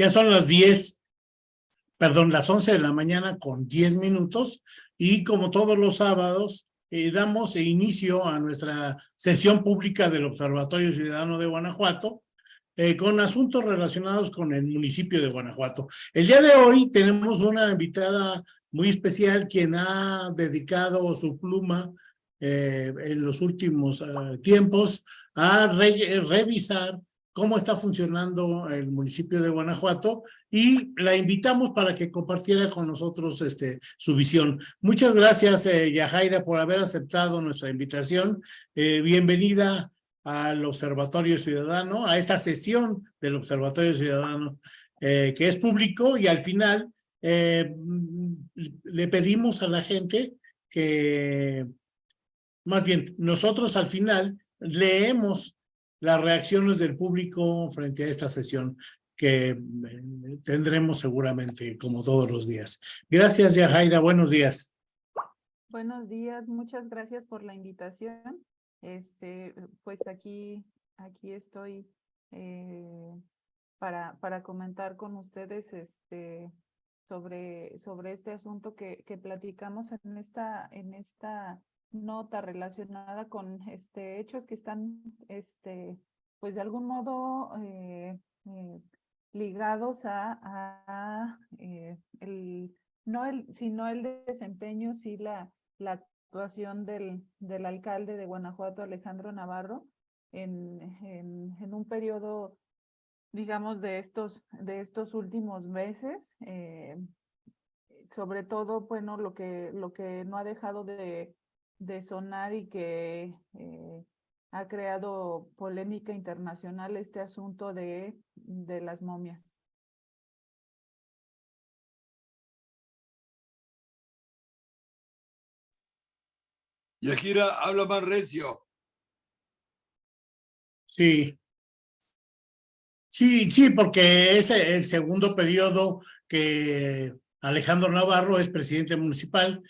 Ya son las 10, perdón, las 11 de la mañana con 10 minutos y como todos los sábados, eh, damos inicio a nuestra sesión pública del Observatorio Ciudadano de Guanajuato eh, con asuntos relacionados con el municipio de Guanajuato. El día de hoy tenemos una invitada muy especial quien ha dedicado su pluma eh, en los últimos tiempos a revisar cómo está funcionando el municipio de Guanajuato y la invitamos para que compartiera con nosotros este, su visión. Muchas gracias, eh, Yajaira, por haber aceptado nuestra invitación. Eh, bienvenida al Observatorio Ciudadano, a esta sesión del Observatorio Ciudadano, eh, que es público y al final eh, le pedimos a la gente que, más bien, nosotros al final leemos las reacciones del público frente a esta sesión que eh, tendremos seguramente como todos los días. Gracias, Yajaira. Buenos días. Buenos días. Muchas gracias por la invitación. Este, pues aquí, aquí estoy eh, para, para comentar con ustedes este, sobre, sobre este asunto que, que platicamos en esta, en esta nota relacionada con este, hechos que están, este, pues de algún modo eh, eh, ligados a, eh, el, no el, sino el desempeño, sí la, la actuación del, del alcalde de Guanajuato, Alejandro Navarro, en, en, en un periodo, digamos, de estos, de estos últimos meses. sobre todo, bueno, lo que, lo que no ha dejado de, de sonar y que eh, ha creado polémica internacional este asunto de, de las momias. Yajira, habla más recio. Sí. Sí, sí, porque es el segundo periodo que Alejandro Navarro es presidente municipal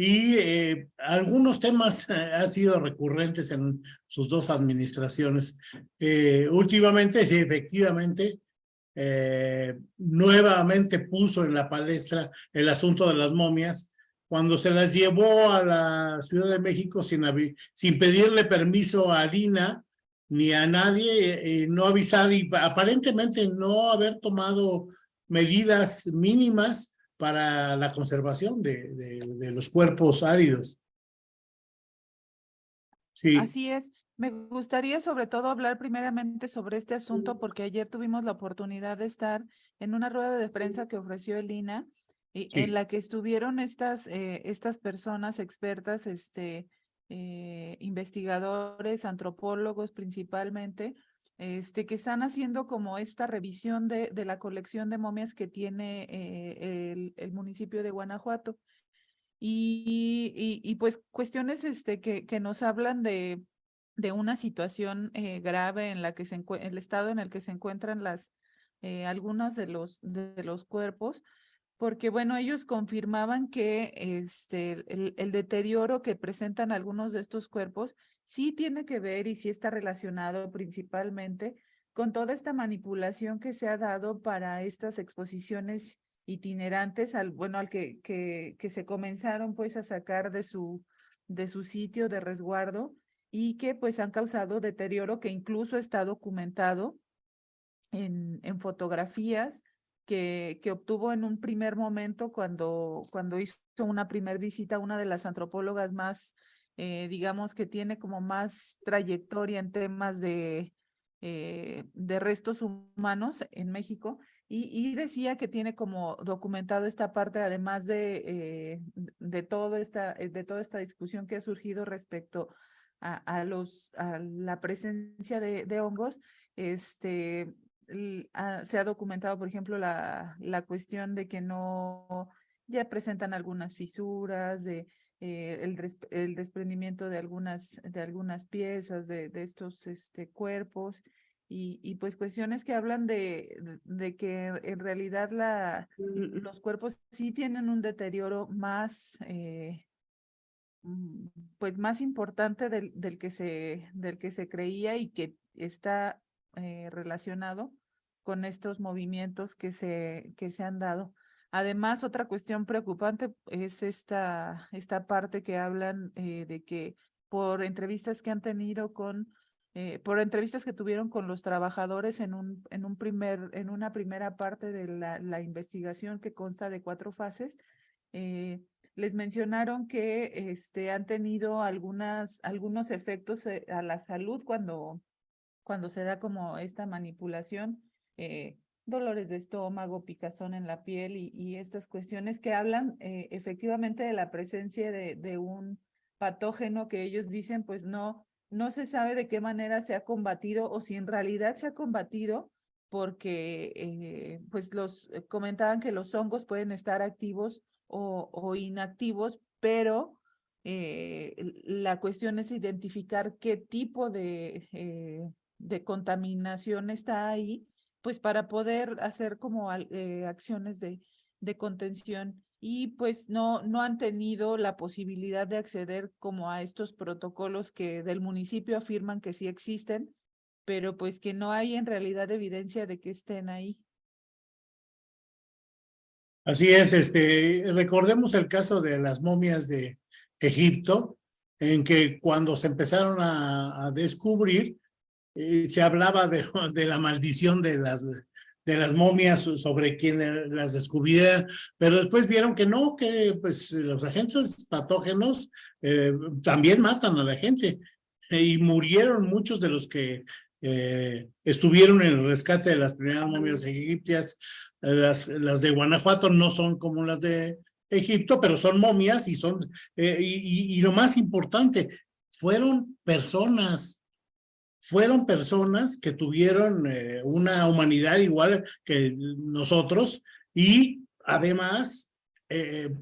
y eh, algunos temas eh, han sido recurrentes en sus dos administraciones. Eh, últimamente, sí, efectivamente, nuevamente puso en la palestra el asunto de las momias, cuando se las llevó a la Ciudad de México sin, sin pedirle permiso a Lina ni a nadie, no avisar y aparentemente no haber tomado medidas mínimas para la conservación de, de, los cuerpos áridos. Sí. Así es. Me gustaría sobre todo hablar primeramente sobre este asunto porque ayer tuvimos la oportunidad de estar en una rueda de prensa que ofreció el INA y en la que estuvieron estas, eh, estas personas expertas, este, eh, investigadores, antropólogos principalmente, este, que están haciendo como esta revisión de, de la colección de momias que tiene eh, el, el, municipio de Guanajuato. Y, y, pues cuestiones este, que, que nos hablan de, de una situación eh, grave en la que se el estado en el que se encuentran las, eh, algunos de los, de los cuerpos, porque bueno, ellos confirmaban que este, el, deterioro que presentan algunos de estos cuerpos sí tiene que ver y sí está relacionado principalmente con toda esta manipulación que se ha dado para estas exposiciones itinerantes, al, bueno, al que, que, que se comenzaron pues a sacar de su, de su sitio de resguardo y que pues han causado deterioro que incluso está documentado en, en fotografías que, que, obtuvo en un primer momento cuando, cuando hizo una primer visita a una de las antropólogas más, eh, digamos, que tiene como más trayectoria en temas de, eh, de restos humanos en México. Y, y, decía que tiene como documentado esta parte, además de, eh, de, todo esta, de toda esta discusión que ha surgido respecto a, a los, a la presencia de, de hongos, este, se ha documentado, por ejemplo, la, la cuestión de que no, ya presentan algunas fisuras, de eh, el, el, desprendimiento de algunas, de algunas piezas de, de estos este, cuerpos y, y, pues cuestiones que hablan de, de que en realidad la, los cuerpos sí tienen un deterioro más, eh, mm, pues más importante del, del, que se, del que se creía y que está eh, relacionado con estos movimientos que se, que se han dado. Además, otra cuestión preocupante es esta, esta parte que hablan eh, de que por entrevistas que han tenido con, eh, por entrevistas que tuvieron con los trabajadores en, un, en, un primer, en una primera parte de la, la investigación que consta de cuatro fases, les mencionaron que este, han tenido algunas, algunos efectos a la salud cuando, cuando se da como esta manipulación, eh, dolores de estómago, picazón en la piel y, estas cuestiones que hablan eh, efectivamente de la presencia de, un patógeno que ellos dicen pues no, no se sabe de qué manera se ha combatido o si en realidad se ha combatido porque pues los comentaban que los hongos pueden estar activos o, inactivos, pero eh, la cuestión es identificar qué tipo de, eh, de contaminación está ahí, pues para poder hacer como eh, acciones de, de contención y pues no, no han tenido la posibilidad de acceder como a estos protocolos que del municipio afirman que sí existen, pero pues que no hay en realidad evidencia de que estén ahí. Así es, este, recordemos el caso de las momias de Egipto, en que cuando se empezaron a, descubrir, eh, se hablaba de, la maldición de las, momias sobre quien las descubriera, pero después vieron que no, que pues los agentes patógenos eh, también matan a la gente y murieron muchos de los que eh, estuvieron en el rescate de las primeras momias egipcias. Las, de Guanajuato no son como las de Egipto, pero son momias y son, eh, y, lo más importante, fueron personas, fueron personas que tuvieron eh, una humanidad igual que nosotros y además eh,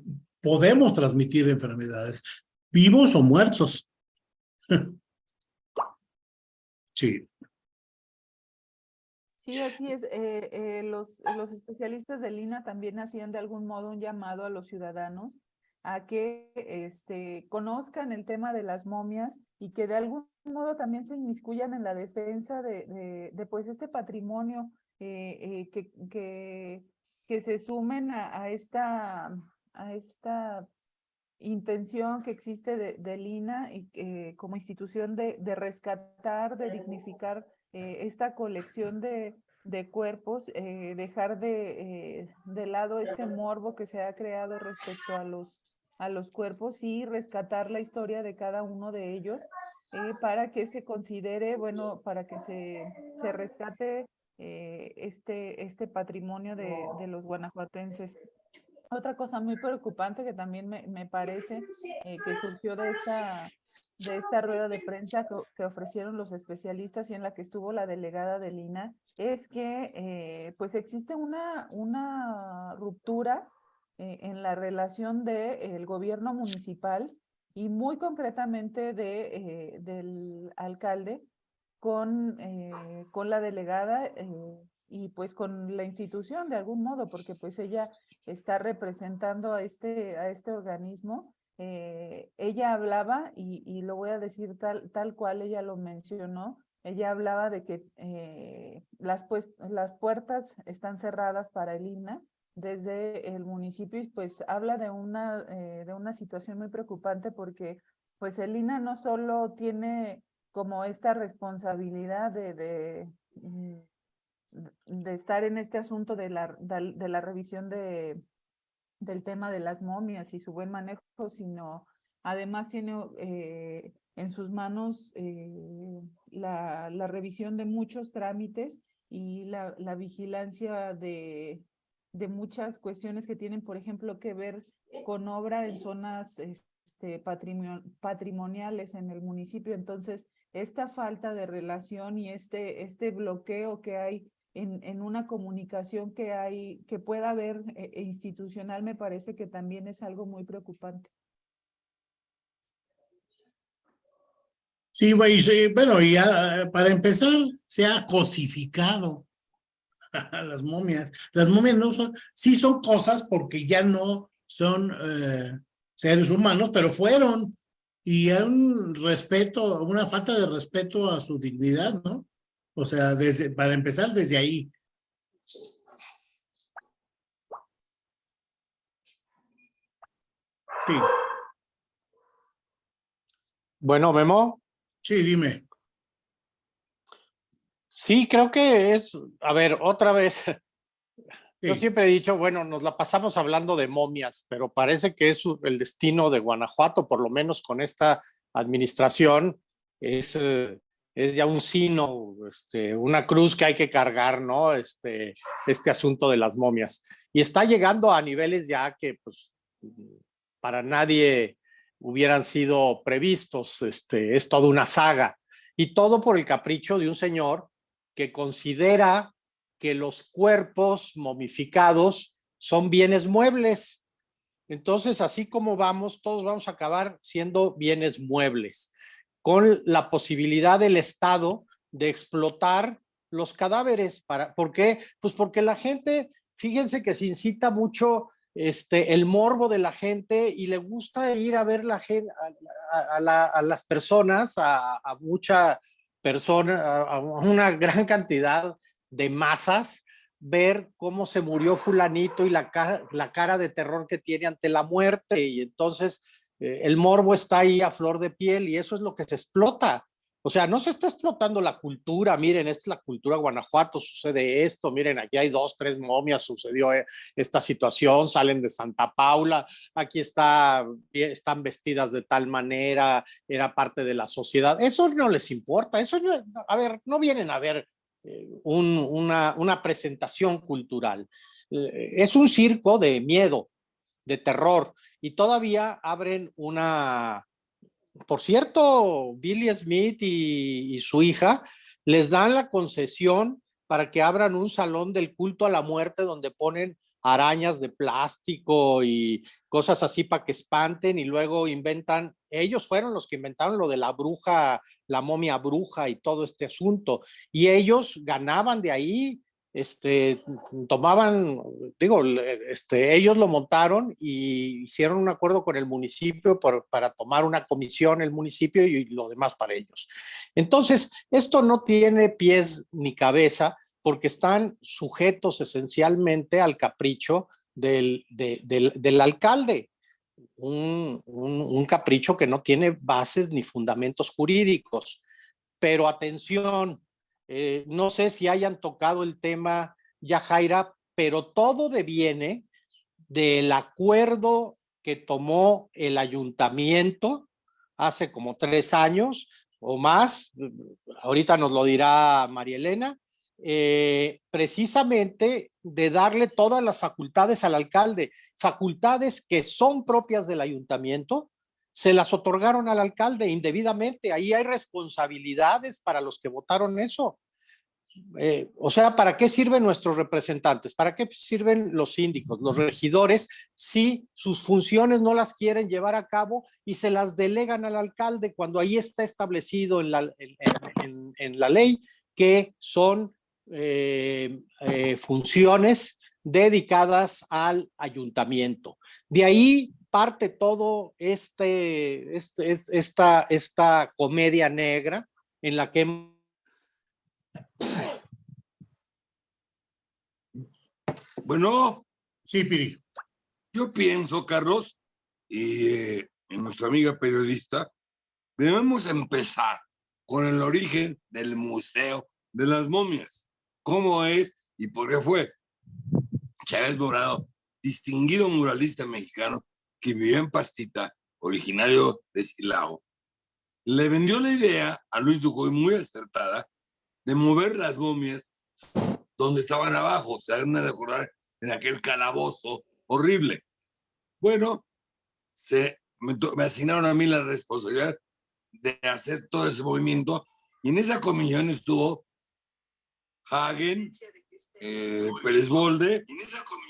podemos transmitir enfermedades, vivos o muertos. sí. Sí, así es. Eh, los, los especialistas de Lina también hacían de algún modo un llamado a los ciudadanos a que este, conozcan el tema de las momias y que de algún modo también se inmiscuyan en la defensa de, pues este patrimonio, eh, que, que, que, se sumen a, esta, a esta intención que existe de, de Lina y, como institución de, rescatar, de dignificar eh, esta colección de, de cuerpos, eh, dejar de, eh, de lado este morbo que se ha creado respecto a los, a los cuerpos y rescatar la historia de cada uno de ellos para que se considere, bueno, para que se, se rescate este, este patrimonio de, de los guanajuatenses. Otra cosa muy preocupante que también me, me parece eh, que surgió de esta, de esta rueda de prensa que, ofrecieron los especialistas y en la que estuvo la delegada de Lina, es que eh, pues existe una, una ruptura eh, en la relación del gobierno municipal y muy concretamente de, del alcalde con, con la delegada y pues con la institución de algún modo, porque pues ella está representando a este, a este organismo. Eh, ella hablaba, y, y, lo voy a decir tal, tal cual ella lo mencionó, ella hablaba de que eh, las, pues, las puertas están cerradas para el INA desde el municipio y pues habla de una, eh, de una situación muy preocupante porque pues el INA no solo tiene como esta responsabilidad de, de mm, de estar en este asunto de la, de la revisión de, del tema de las momias y su buen manejo, sino además tiene eh, en sus manos eh, la, la, revisión de muchos trámites y la, la vigilancia de, de muchas cuestiones que tienen, por ejemplo, que ver con obra en zonas este, patrimoniales en el municipio. Entonces, esta falta de relación y este, este bloqueo que hay en, en, una comunicación que hay, que pueda haber eh, e institucional, me parece que también es algo muy preocupante. Sí, bueno, y para empezar, se ha cosificado las momias. Las momias no son, sí son cosas porque ya no son eh, seres humanos, pero fueron. Y hay un respeto, una falta de respeto a su dignidad, ¿no? O sea, desde, para empezar desde ahí. Sí, Bueno, Memo, sí, dime. Sí, creo que es, a ver, otra vez, yo siempre he dicho, bueno, nos la pasamos hablando de momias, pero parece que es el destino de Guanajuato, por lo menos con esta administración, es, eh, es ya un sino, este, una cruz que hay que cargar, ¿no? Este, este asunto de las momias. Y está llegando a niveles ya que, pues, para nadie hubieran sido previstos, este, es toda una saga. Y todo por el capricho de un señor que considera que los cuerpos momificados son bienes muebles. Entonces, así como vamos, todos vamos a acabar siendo bienes muebles, con la posibilidad del Estado de explotar los cadáveres. Para, ¿Por qué? Pues porque la gente, fíjense que se incita mucho este, el morbo de la gente y le gusta ir a ver la gente, a, a- a la- a las personas, a mucha persona, a, a una gran cantidad de masas, ver cómo se murió fulanito y la, ca- la cara de terror que tiene ante la muerte. Y entonces eh, el morbo está ahí a flor de piel y eso es lo que se explota. O sea, no se está explotando la cultura. Miren, esta es la cultura Guanajuato, sucede esto. Miren, aquí hay dos, tres momias, sucedió eh, esta situación, salen de Santa Paula, aquí eh, están vestidas de tal manera, era parte de la sociedad. Eso no les importa, eso no, a ver, no vienen a ver eh, un- una, presentación cultural. Es un circo de miedo, de terror, y todavía abren una, por cierto, Billy Smith y, su hija les dan la concesión para que abran un salón del culto a la muerte donde ponen arañas de plástico y cosas así para que espanten y luego inventan, ellos fueron los que inventaron lo de la bruja, la momia bruja y todo este asunto. Y ellos ganaban de ahí, este, tomaban, digo, este, ellos lo montaron y hicieron un acuerdo con el municipio para tomar una comisión el municipio y lo demás para ellos. Entonces, esto no tiene pies ni cabeza porque están sujetos esencialmente al capricho del, de- del, alcalde. Un- un capricho que no tiene bases ni fundamentos jurídicos. Pero atención, eh, no sé si hayan tocado el tema ya, Jaira, pero todo deviene del acuerdo que tomó el ayuntamiento hace como tres años o más, ahorita nos lo dirá María Elena, eh, precisamente de darle todas las facultades al alcalde, facultades que son propias del ayuntamiento, se las otorgaron al alcalde indebidamente. Ahí hay responsabilidades para los que votaron eso. Eh, o sea, ¿para qué sirven nuestros representantes? ¿Para qué sirven los síndicos, los regidores, si sus funciones no las quieren llevar a cabo y se las delegan al alcalde cuando ahí está establecido en la, en, la ley que son eh, eh, funciones dedicadas al ayuntamiento? De ahí parte todo este, este, es- esta, esta comedia negra en la que Bueno, Sí, Piri. yo pienso, Carlos, y eh, nuestra amiga periodista, debemos empezar con el origen del Museo de las Momias. ¿Cómo es y por qué fue? Chávez Morado, distinguido muralista mexicano que vivía en Pastita, originario de Silao, le vendió la idea a Luis Ducoy muy acertada de mover las momias donde estaban abajo, se hagan de acordar en aquel calabozo horrible. Bueno, se, me, to- me asignaron a mí la responsabilidad de hacer todo ese movimiento y en esa comisión estuvo Hagen, eh, Pérez Bolde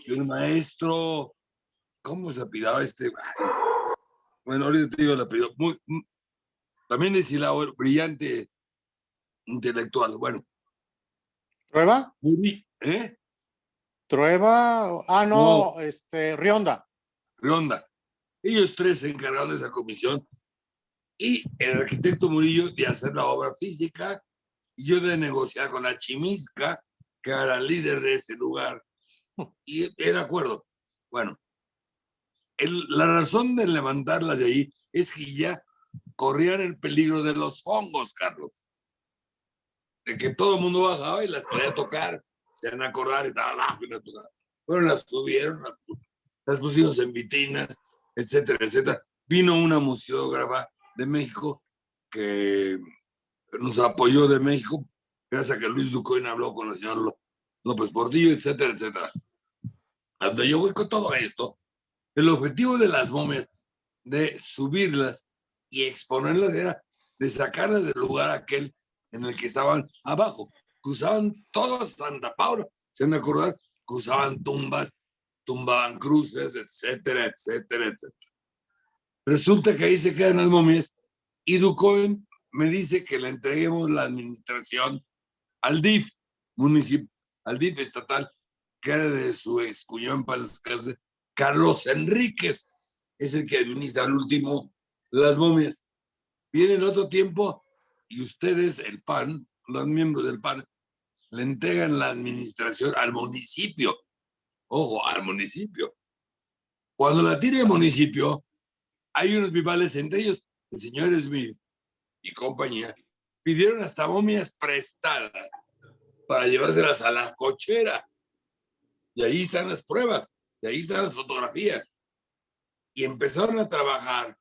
y el maestro, ¿cómo se apidaba este? Ay, bueno, ahorita te digo el apellido, muy, mm, también de Silao, brillante intelectual. Bueno, Trueba, ¿eh? Trueba, ah no, este Rionda. Ronda. Ellos tres se encargaron de esa comisión y el arquitecto Murillo de hacer la obra física y yo de negociar con la chimisca que era líder de ese lugar. Y era acuerdo. Bueno, el- la razón de levantarla de ahí es que ya corrían el peligro de los hongos, Carlos. De que todo el mundo bajaba y las podía tocar, se van a acordar y tal, ah. Bueno, las subieron, las, las en vitrinas, etcétera, etcétera. Vino una museógrafa de México que nos apoyó de México, gracias a que Luis Ducoin habló con el señor Ló- López Portillo, etcétera, etcétera. Cuando yo voy con todo esto, el objetivo de las momias, de subirlas y exponerlas, era de sacarlas del lugar aquel en el que estaban abajo. Cruzaban todo Santa Paula, se han de acordar, cruzaban tumbas, tumbaban cruces, etcétera, etcétera, etcétera. Resulta que ahí se quedan las momias y Ducoin me dice que le entreguemos la administración al DIF municipal, al DIF estatal, que era de su ex cuñado en paz descanse, Carlos Enríquez, es el que administra al último las momias. Viene en otro tiempo y ustedes, el PAN, los miembros del PAN, le entregan la administración al municipio. Ojo, al municipio. Cuando la tiene el municipio, hay unos vivales, entre ellos el señor y compañía, pidieron hasta momias prestadas para llevárselas a la cochera. Y ahí están las pruebas, y ahí están las fotografías. Y empezaron a trabajar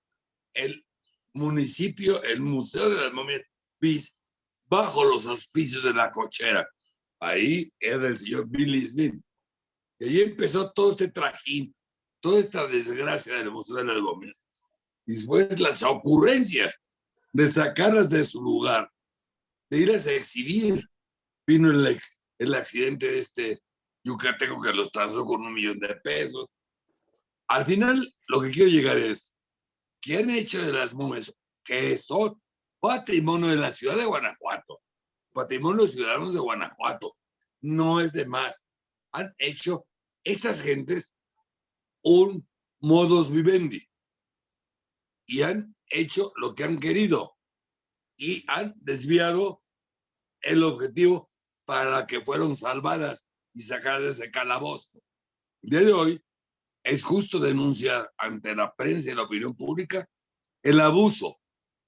el municipio, el Museo de las Momias BIS, bajo los auspicios de la cochera. Ahí era el señor Billy Smith. Y ahí empezó todo este trajín, toda esta desgracia del Museo de las Momias. Y después las ocurrencias de sacarlas de su lugar, de irlas a exhibir. Vino el, el accidente de este yucateco que los transó con un millón de pesos. Al final, lo que quiero llegar es, ¿qué han hecho de las momias? Que son patrimonio de la ciudad de Guanajuato, patrimonio de los ciudadanos de Guanajuato. No es de más. Han hecho estas gentes un modus vivendi y han hecho lo que han querido y han desviado el objetivo para que fueron salvadas y sacadas de ese calabozo. El día de hoy es justo denunciar ante la prensa y la opinión pública el abuso,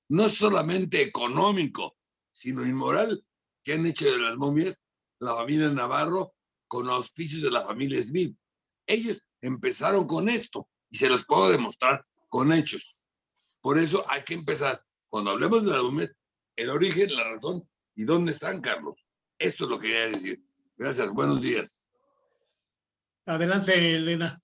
no solamente económico, sino inmoral, que han hecho de las momias la familia Navarro con auspicios de la familia Smith. Ellos empezaron con esto y se los puedo demostrar con hechos. Por eso hay que empezar, cuando hablemos de las momias, el origen, la razón y dónde están, Carlos. Esto es lo que quería decir. Gracias, buenos días. Adelante, Elena.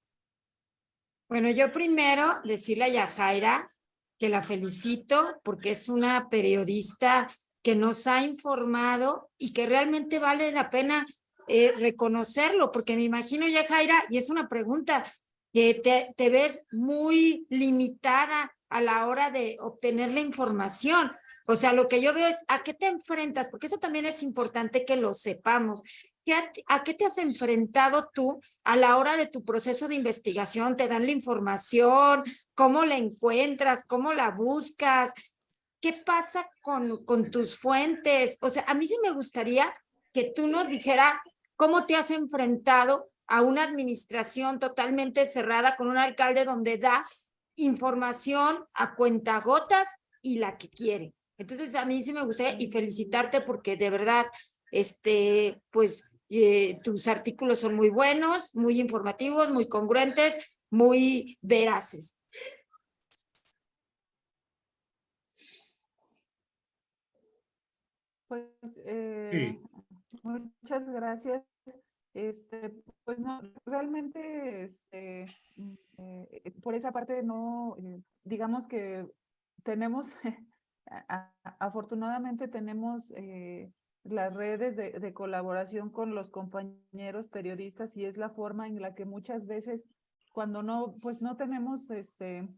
Bueno, yo primero decirle a Yajaira que la felicito porque es una periodista que nos ha informado y que realmente vale la pena eh, reconocerlo, porque me imagino, Yajaira, y es una pregunta, que te, te ves muy limitada a la hora de obtener la información. O sea, lo que yo veo es a qué te enfrentas, porque eso también es importante que lo sepamos. ¿Qué a, ¿A qué te has enfrentado tú a la hora de tu proceso de investigación? ¿Te dan la información? ¿Cómo la encuentras? ¿Cómo la buscas? ¿Qué pasa con, con tus fuentes? O sea, a mí sí me gustaría que tú nos dijeras cómo te has enfrentado a una administración totalmente cerrada con un alcalde donde da información a cuentagotas y la que quiere. Entonces, a mí sí me gustaría y felicitarte porque de verdad, este, pues, eh, tus artículos son muy buenos, muy informativos, muy congruentes, muy veraces. Pues, eh, muchas gracias. Este, pues no, realmente, este, eh, por esa parte no, eh, digamos que tenemos, a- a- afortunadamente tenemos eh, las redes de, de colaboración con los compañeros periodistas y es la forma en la que muchas veces cuando no, pues no tenemos este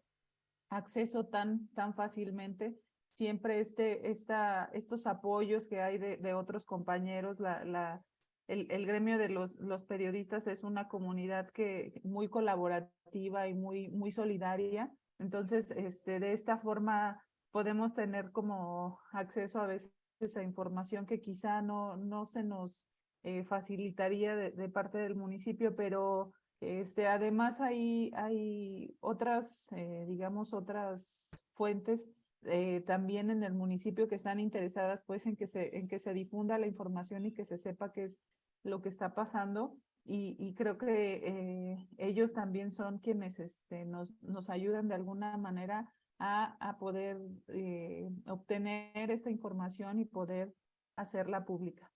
acceso tan, tan fácilmente, siempre este, esta, estos apoyos que hay de, de otros compañeros, la, la, el, el gremio de los, los periodistas es una comunidad que muy colaborativa y muy, muy solidaria. Entonces, este, de esta forma podemos tener como acceso a veces a información que quizá no, no se nos eh, facilitaría de, parte del municipio, pero este, además hay, hay otras, eh, digamos, otras fuentes eh, también en el municipio que están interesadas pues en que, se, en que se difunda la información y que se sepa qué es lo que está pasando. Y, y creo que ellos también son quienes este, nos, nos ayudan de alguna manera a, a poder eh, obtener esta información y poder hacerla pública.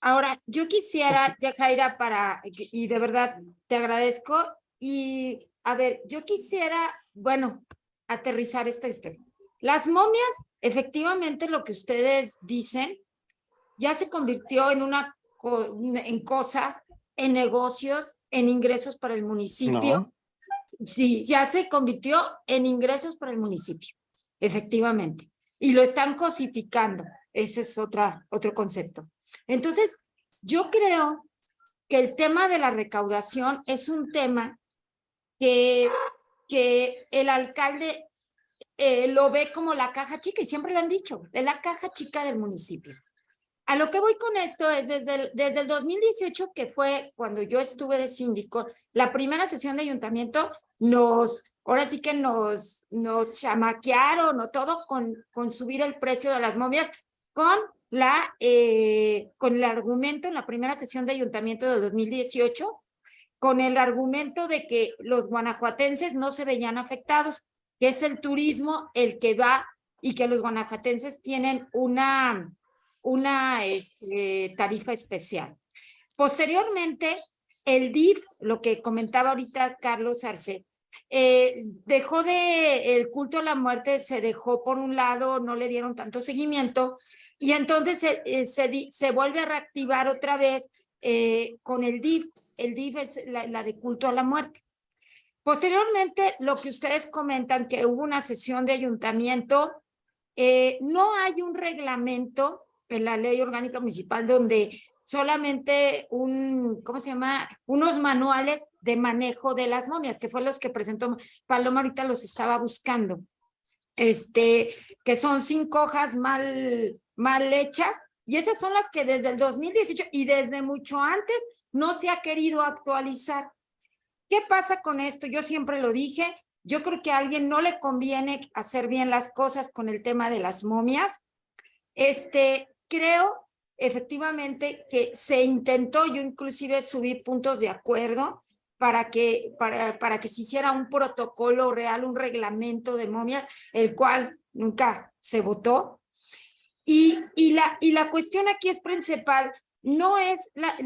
Ahora, yo quisiera, Yajaira, para, y de verdad te agradezco, y a ver, yo quisiera, bueno, aterrizar esta historia. Las momias, efectivamente, lo que ustedes dicen, ya se convirtió en una, en cosas, en negocios, en ingresos para el municipio. Sí, ya se convirtió en ingresos para el municipio, efectivamente. Y lo están cosificando. Ese es otra, otro concepto. Entonces, yo creo que el tema de la recaudación es un tema que, que el alcalde eh, lo ve como la caja chica, y siempre lo han dicho, es la caja chica del municipio. A lo que voy con esto es desde el, desde el 2018, que fue cuando yo estuve de síndico, la primera sesión de ayuntamiento nos, ahora sí que nos, nos chamaquearon o todo con, con subir el precio de las momias con la, eh, con el argumento en la primera sesión de ayuntamiento del 2018, con el argumento de que los guanajuatenses no se veían afectados, que es el turismo el que va y que los guanajuatenses tienen una, una este, tarifa especial. Posteriormente, el DIF, lo que comentaba ahorita Carlos Arce, eh, dejó de, el culto a la muerte se dejó por un lado, no le dieron tanto seguimiento, y entonces se, eh, se, se vuelve a reactivar otra vez eh, con el DIF. El DIF es la, de culto a la muerte. Posteriormente, lo que ustedes comentan, que hubo una sesión de ayuntamiento, no hay un reglamento en la ley orgánica municipal donde solamente un, ¿cómo se llama? Unos manuales de manejo de las momias, que fue los que presentó Paloma, ahorita los estaba buscando. Este, que son cinco hojas mal, mal hechas, y esas son las que desde el 2018 y desde mucho antes no se ha querido actualizar. ¿Qué pasa con esto? Yo siempre lo dije, yo creo que a alguien no le conviene hacer bien las cosas con el tema de las momias. Este, creo efectivamente que se intentó, yo inclusive subí puntos de acuerdo para que, para, para que se hiciera un protocolo real, un reglamento de momias, el cual nunca se votó. Y, y, la, y la cuestión aquí es principal, no es, la,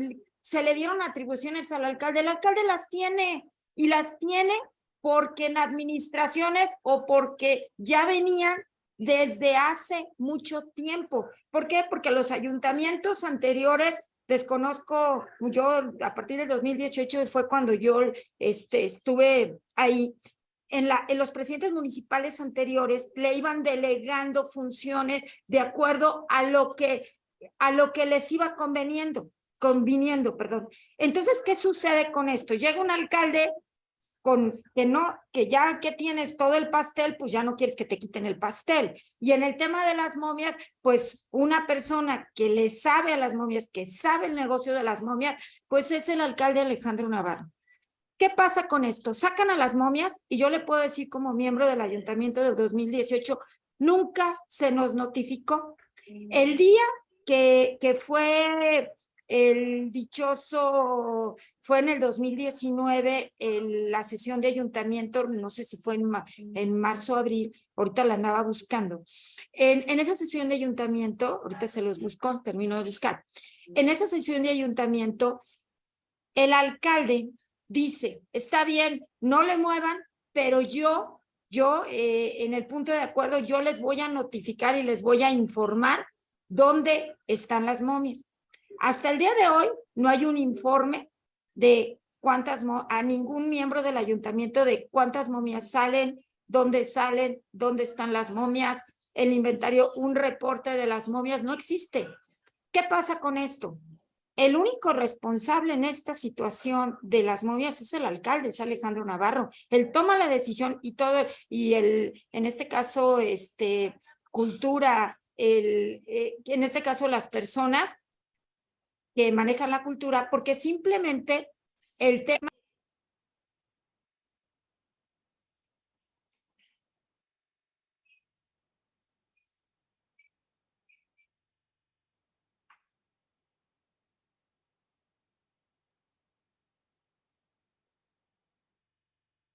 se le dieron atribuciones al alcalde, el alcalde las tiene y las tiene porque en administraciones o porque ya venían desde hace mucho tiempo. ¿Por qué? Porque los ayuntamientos anteriores, desconozco, yo a partir del 2018 fue cuando yo este, estuve ahí, en, la, en los presidentes municipales anteriores le iban delegando funciones de acuerdo a lo que, a lo que les iba conveniendo, conviniendo, perdón. Entonces, ¿qué sucede con esto? Llega un alcalde con que no, que ya que tienes todo el pastel, pues ya no quieres que te quiten el pastel. Y en el tema de las momias, pues una persona que le sabe a las momias, que sabe el negocio de las momias, pues es el alcalde Alejandro Navarro. ¿Qué pasa con esto? Sacan a las momias y yo le puedo decir como miembro del ayuntamiento del 2018, nunca se nos notificó. El día que, que fue el dichoso, fue en el 2019, el, la sesión de ayuntamiento, no sé si fue en, en marzo o abril, ahorita la andaba buscando. En, en, esa sesión de ayuntamiento, ahorita se los buscó, termino de buscar. En esa sesión de ayuntamiento, el alcalde dice, está bien, no le muevan, pero yo, yo eh, en el punto de acuerdo, yo les voy a notificar y les voy a informar dónde están las momias. Hasta el día de hoy no hay un informe de cuántas, a ningún miembro del ayuntamiento de cuántas momias salen, dónde salen, dónde están las momias, el inventario, un reporte de las momias, no existe. ¿Qué pasa con esto? El único responsable en esta situación de las momias es el alcalde, es Alejandro Navarro. Él toma la decisión y todo, y el, en este caso, este, cultura, el, eh, en este caso las personas que manejan la cultura, porque simplemente el tema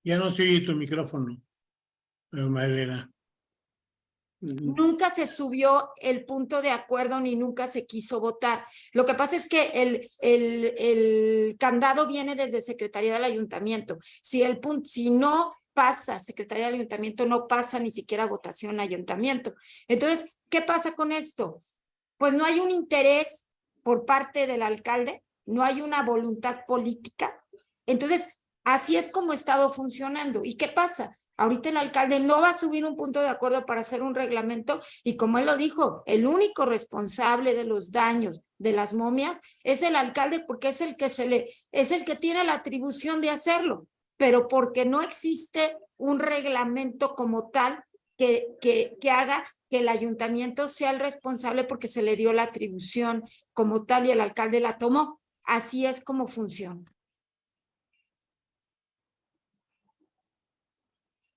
Ya no sigue tu micrófono, Marilena. Nunca se subió el punto de acuerdo ni nunca se quiso votar. Lo que pasa es que el, el, el candado viene desde Secretaría del Ayuntamiento. Si, el punto, si no pasa Secretaría del Ayuntamiento, no pasa ni siquiera votación Ayuntamiento. Entonces, ¿qué pasa con esto? Pues no hay un interés por parte del alcalde, no hay una voluntad política. Entonces, Así es como ha estado funcionando. ¿Y qué pasa? Ahorita el alcalde no va a subir un punto de acuerdo para hacer un reglamento y como él lo dijo, el único responsable de los daños de las momias es el alcalde porque es el que se le es el que tiene la atribución de hacerlo, pero porque no existe un reglamento como tal que, que, que haga que el ayuntamiento sea el responsable porque se le dio la atribución como tal y el alcalde la tomó. Así es como funciona.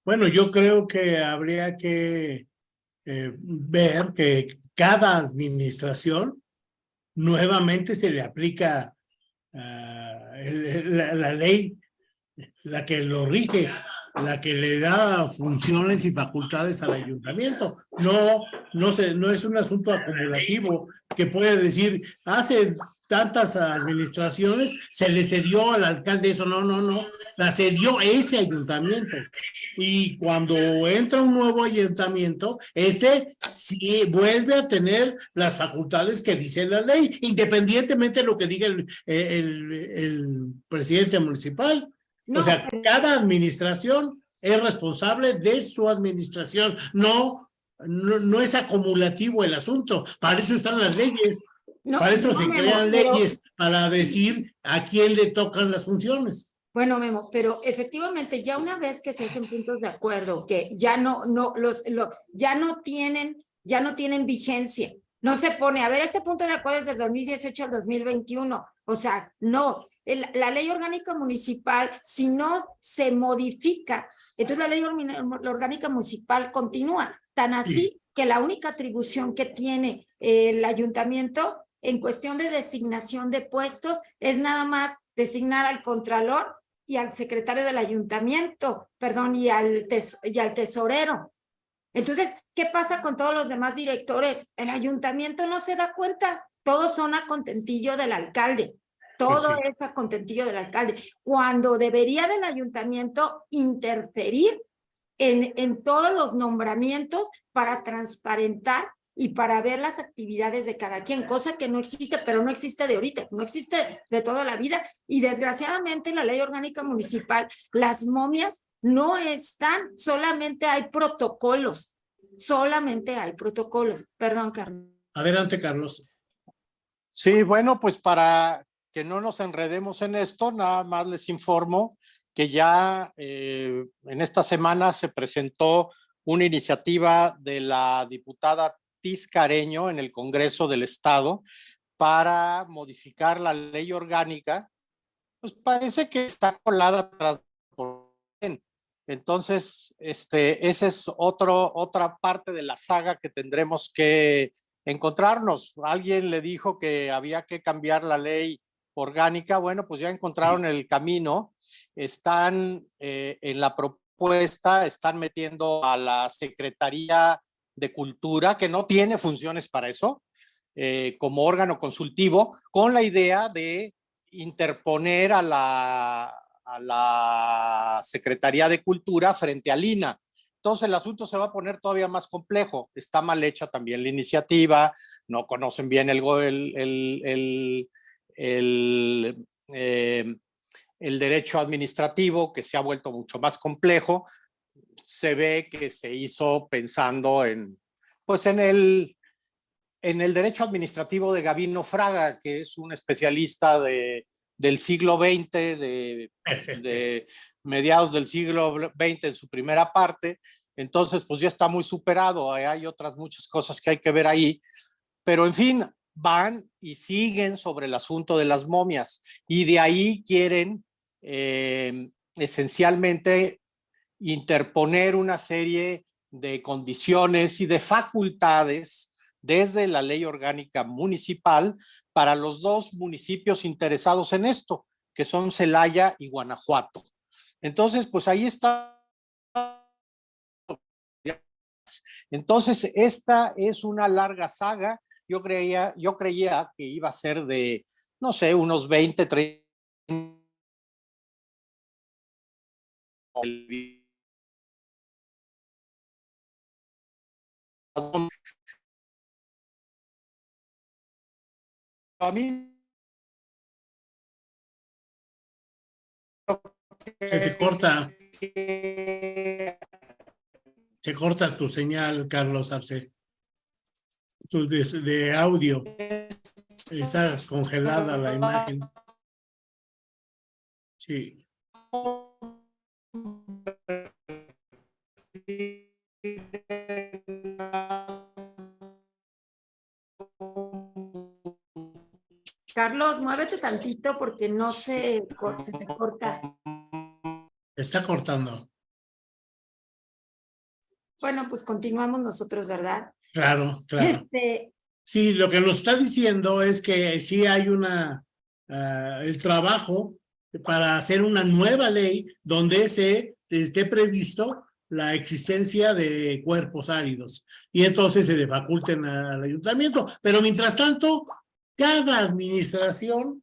Bueno, yo creo que habría que eh, ver que cada administración nuevamente se le aplica ah, la, ley, la que lo rige, la que le da funciones y facultades al ayuntamiento. No, no, se, no es un asunto acumulativo que puede decir, hace tantas administraciones, se le cedió al alcalde eso, no, no, no, la cedió ese ayuntamiento. Y cuando entra un nuevo ayuntamiento, este sí vuelve a tener las facultades que dice la ley, independientemente de lo que diga el, el, presidente municipal. O sea, cada administración es responsable de su administración, no, no, no es acumulativo el asunto, para eso están las leyes para eso se crean leyes, para decir a quién le tocan las funciones. Bueno, Memo, pero efectivamente ya una vez que se hacen puntos de acuerdo, que ya no, no, los, ya no tienen, ya no tienen vigencia, no se pone, a ver, este punto de acuerdo es del 2018 al 2021, o sea, no, la ley orgánica municipal, si no se modifica, entonces la ley orgánica municipal continúa, tan así que la única atribución que tiene el ayuntamiento en cuestión de designación de puestos es nada más designar al contralor y al secretario del ayuntamiento, perdón, y al, y al tesorero. Entonces, ¿qué pasa con todos los demás directores? El ayuntamiento no se da cuenta, todos son a contentillo del alcalde, todo es a contentillo del alcalde, cuando debería del ayuntamiento interferir en, en todos los nombramientos para transparentar y para ver las actividades de cada quien, cosa que no existe, pero no existe de ahorita, no existe de toda la vida. Y desgraciadamente en la ley orgánica municipal, las momias no están, solamente hay protocolos, solamente hay protocolos. Perdón, Carlos. Adelante, Carlos. Sí, bueno, pues para que no nos enredemos en esto, nada más les informo que ya eh, en esta semana se presentó una iniciativa de la diputada Careño en el Congreso del Estado para modificar la ley orgánica, pues parece que está colada por entonces, este, esa es otro, otra parte de la saga que tendremos que encontrarnos. Alguien le dijo que había que cambiar la ley orgánica. Bueno, pues ya encontraron el camino. Están eh, en la propuesta, están metiendo a la Secretaría de Cultura, que no tiene funciones para eso, eh, como órgano consultivo, con la idea de interponer a la, a la Secretaría de Cultura frente a Lina. Entonces el asunto se va a poner todavía más complejo. Está mal hecha también la iniciativa, no conocen bien el, el, el, eh, el derecho administrativo, que se ha vuelto mucho más complejo se ve que se hizo pensando en, pues en el, en el derecho administrativo de Gabino Fraga, que es un especialista de, del siglo XX, de, de mediados del siglo XX en su primera parte, Entonces, pues ya está muy superado, hay otras muchas cosas que hay que ver ahí, pero en fin, van y siguen sobre el asunto de las momias y de ahí quieren eh, esencialmente interponer una serie de condiciones y de facultades desde la ley orgánica municipal para los dos municipios interesados en esto, que son Celaya y Guanajuato. Entonces, pues ahí está. Entonces, esta es una larga saga. Yo creía, yo creía que iba a ser de, no sé, unos 20, 30 a mí se te corta. Se corta tu señal Carlos Arce. Tu de, de audio. Está congelada la imagen. Sí Carlos, muévete tantito porque no se, se te corta. Está cortando. Bueno, pues continuamos nosotros, ¿verdad? Claro, claro. Este, Sí, lo que nos está diciendo es que sí hay una, ah, el trabajo para hacer una nueva ley donde se esté previsto la existencia de cuerpos áridos y entonces se le faculten al ayuntamiento. Pero mientras tanto, cada administración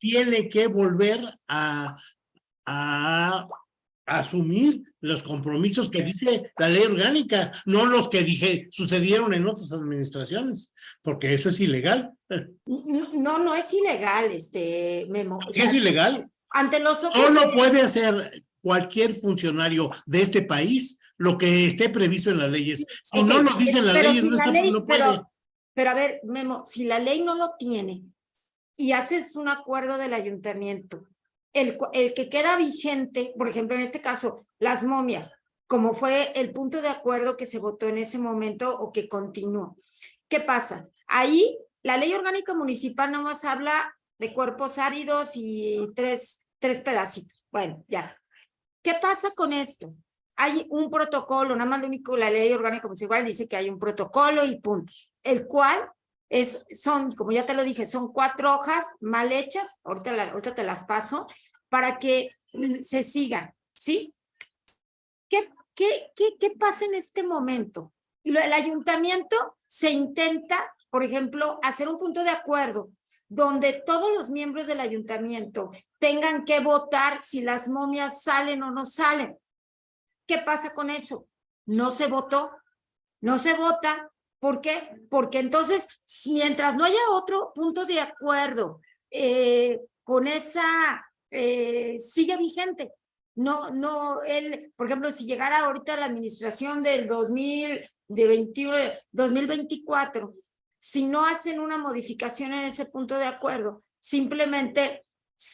tiene que volver a, a, asumir los compromisos que dice la ley orgánica, no los que dije sucedieron en otras administraciones, porque eso es ilegal. no, no es ilegal, este Memo. ¿Qué es ilegal? Ante los ojos Solo puede hacer cualquier funcionario de este país lo que esté previsto en las leyes. Si no lo dicen las leyes, si no, la está- ley- no puede. pero- Pero a ver, Memo, si la ley no lo tiene y haces un acuerdo del ayuntamiento, el, el que queda vigente, por ejemplo, en este caso, las momias, como fue el punto de acuerdo que se votó en ese momento o que continuó. ¿Qué pasa? Ahí la ley orgánica municipal nomás habla de cuerpos áridos y tres, tres pedacitos. Bueno, ya. ¿Qué pasa con esto? Hay un protocolo, nada más lo único, la ley orgánica municipal dice que hay un protocolo y punto, el cual es, son, como ya te lo dije, son cuatro hojas mal hechas, ahorita, ahorita te las paso, para que mm, se sigan, ¿sí? ¿Qué, qué, qué, qué pasa en este momento? El ayuntamiento se intenta, por ejemplo, hacer un punto de acuerdo donde todos los miembros del ayuntamiento tengan que votar si las momias salen o no salen. ¿Qué pasa con eso? No se votó, no se vota. ¿Por qué? Porque entonces, mientras no haya otro punto de acuerdo eh, con esa, eh, sigue vigente. No, no, él, por ejemplo, si llegara ahorita la administración del 2000, de 21, 2024, si no hacen una modificación en ese punto de acuerdo, simplemente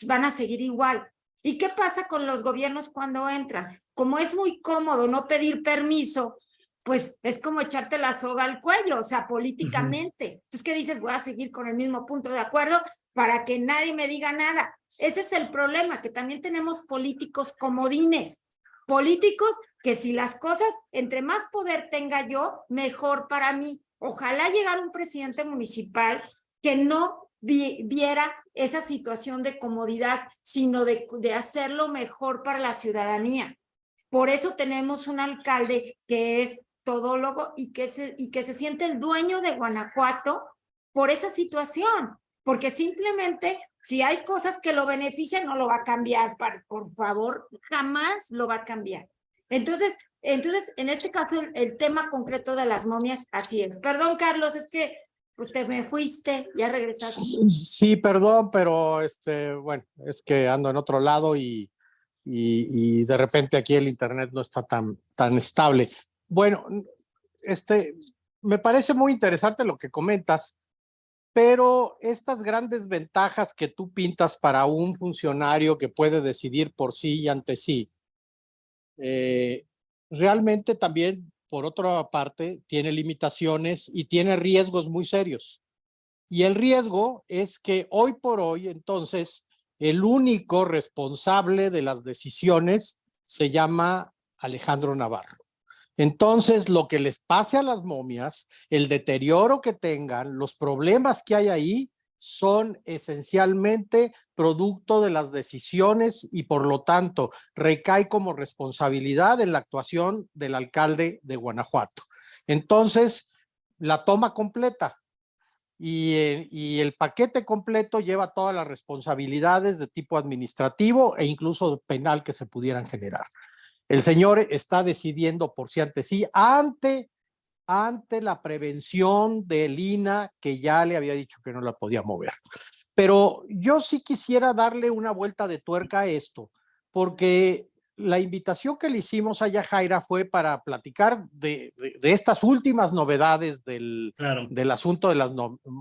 van a seguir igual. ¿Y qué pasa con los gobiernos cuando entran? Como es muy cómodo no pedir permiso, pues es como echarte la soga al cuello, o sea, políticamente. Entonces, ¿qué dices? Voy a seguir con el mismo punto de acuerdo para que nadie me diga nada. Ese es el problema, que también tenemos políticos comodines, políticos que si las cosas, entre más poder tenga yo, mejor para mí. Ojalá llegara un presidente municipal que no vi- viera esa situación de comodidad, sino de, de hacerlo mejor para la ciudadanía. Por eso tenemos un alcalde que es todólogo y que se, y que se siente el dueño de Guanajuato por esa situación, porque simplemente si hay cosas que lo benefician, no lo va a cambiar, por favor, jamás lo va a cambiar. Entonces, entonces, en este caso, el, tema concreto de las momias, así es. Perdón, Carlos, es que usted me fuiste, ya regresaste. Sí, perdón, pero este, bueno, es que ando en otro lado y, y, y de repente aquí el internet no está tan, tan estable. Bueno, este, me parece muy interesante lo que comentas, pero estas grandes ventajas que tú pintas para un funcionario que puede decidir por sí y ante sí, eh, realmente también, por otra parte, tiene limitaciones y tiene riesgos muy serios. Y el riesgo es que hoy por hoy, entonces, el único responsable de las decisiones se llama Alejandro Navarro. Entonces, lo que les pase a las momias, el deterioro que tengan, los problemas que hay ahí, son esencialmente producto de las decisiones y por lo tanto recae como responsabilidad en la actuación del alcalde de Guanajuato. Entonces, la toma completa y, eh, y el paquete completo lleva todas las responsabilidades de tipo administrativo e incluso penal que se pudieran generar. El señor está decidiendo por sí ante sí ante ante la prevención de Lina, que ya le había dicho que no la podía mover. Pero yo sí quisiera darle una vuelta de tuerca a esto, porque la invitación que le hicimos a Yajaira fue para platicar de, de, estas últimas novedades del, del asunto de las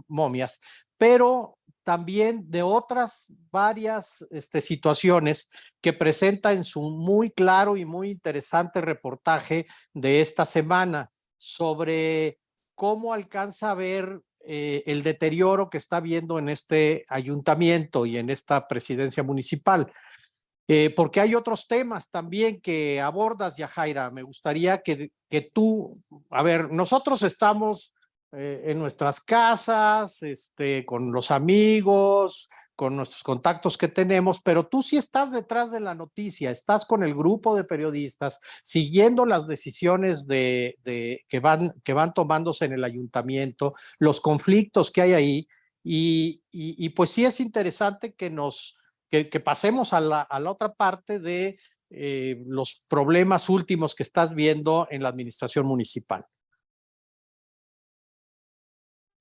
momias, pero también de otras varias este, situaciones que presenta en su muy claro y muy interesante reportaje de esta semana sobre cómo alcanza a ver eh, el deterioro que está viendo en este ayuntamiento y en esta presidencia municipal. Eh, porque hay otros temas también que abordas, Yajaira. Me gustaría que, que tú, a ver, nosotros estamos eh, en nuestras casas, este, con los amigos, con nuestros contactos que tenemos, pero tú sí estás detrás de la noticia, estás con el grupo de periodistas, siguiendo las decisiones de, de, que, van, que van tomándose en el ayuntamiento, los conflictos que hay ahí, y, y, pues sí es interesante que nos que, pasemos a la, a la, otra parte de eh, los problemas últimos que estás viendo en la administración municipal.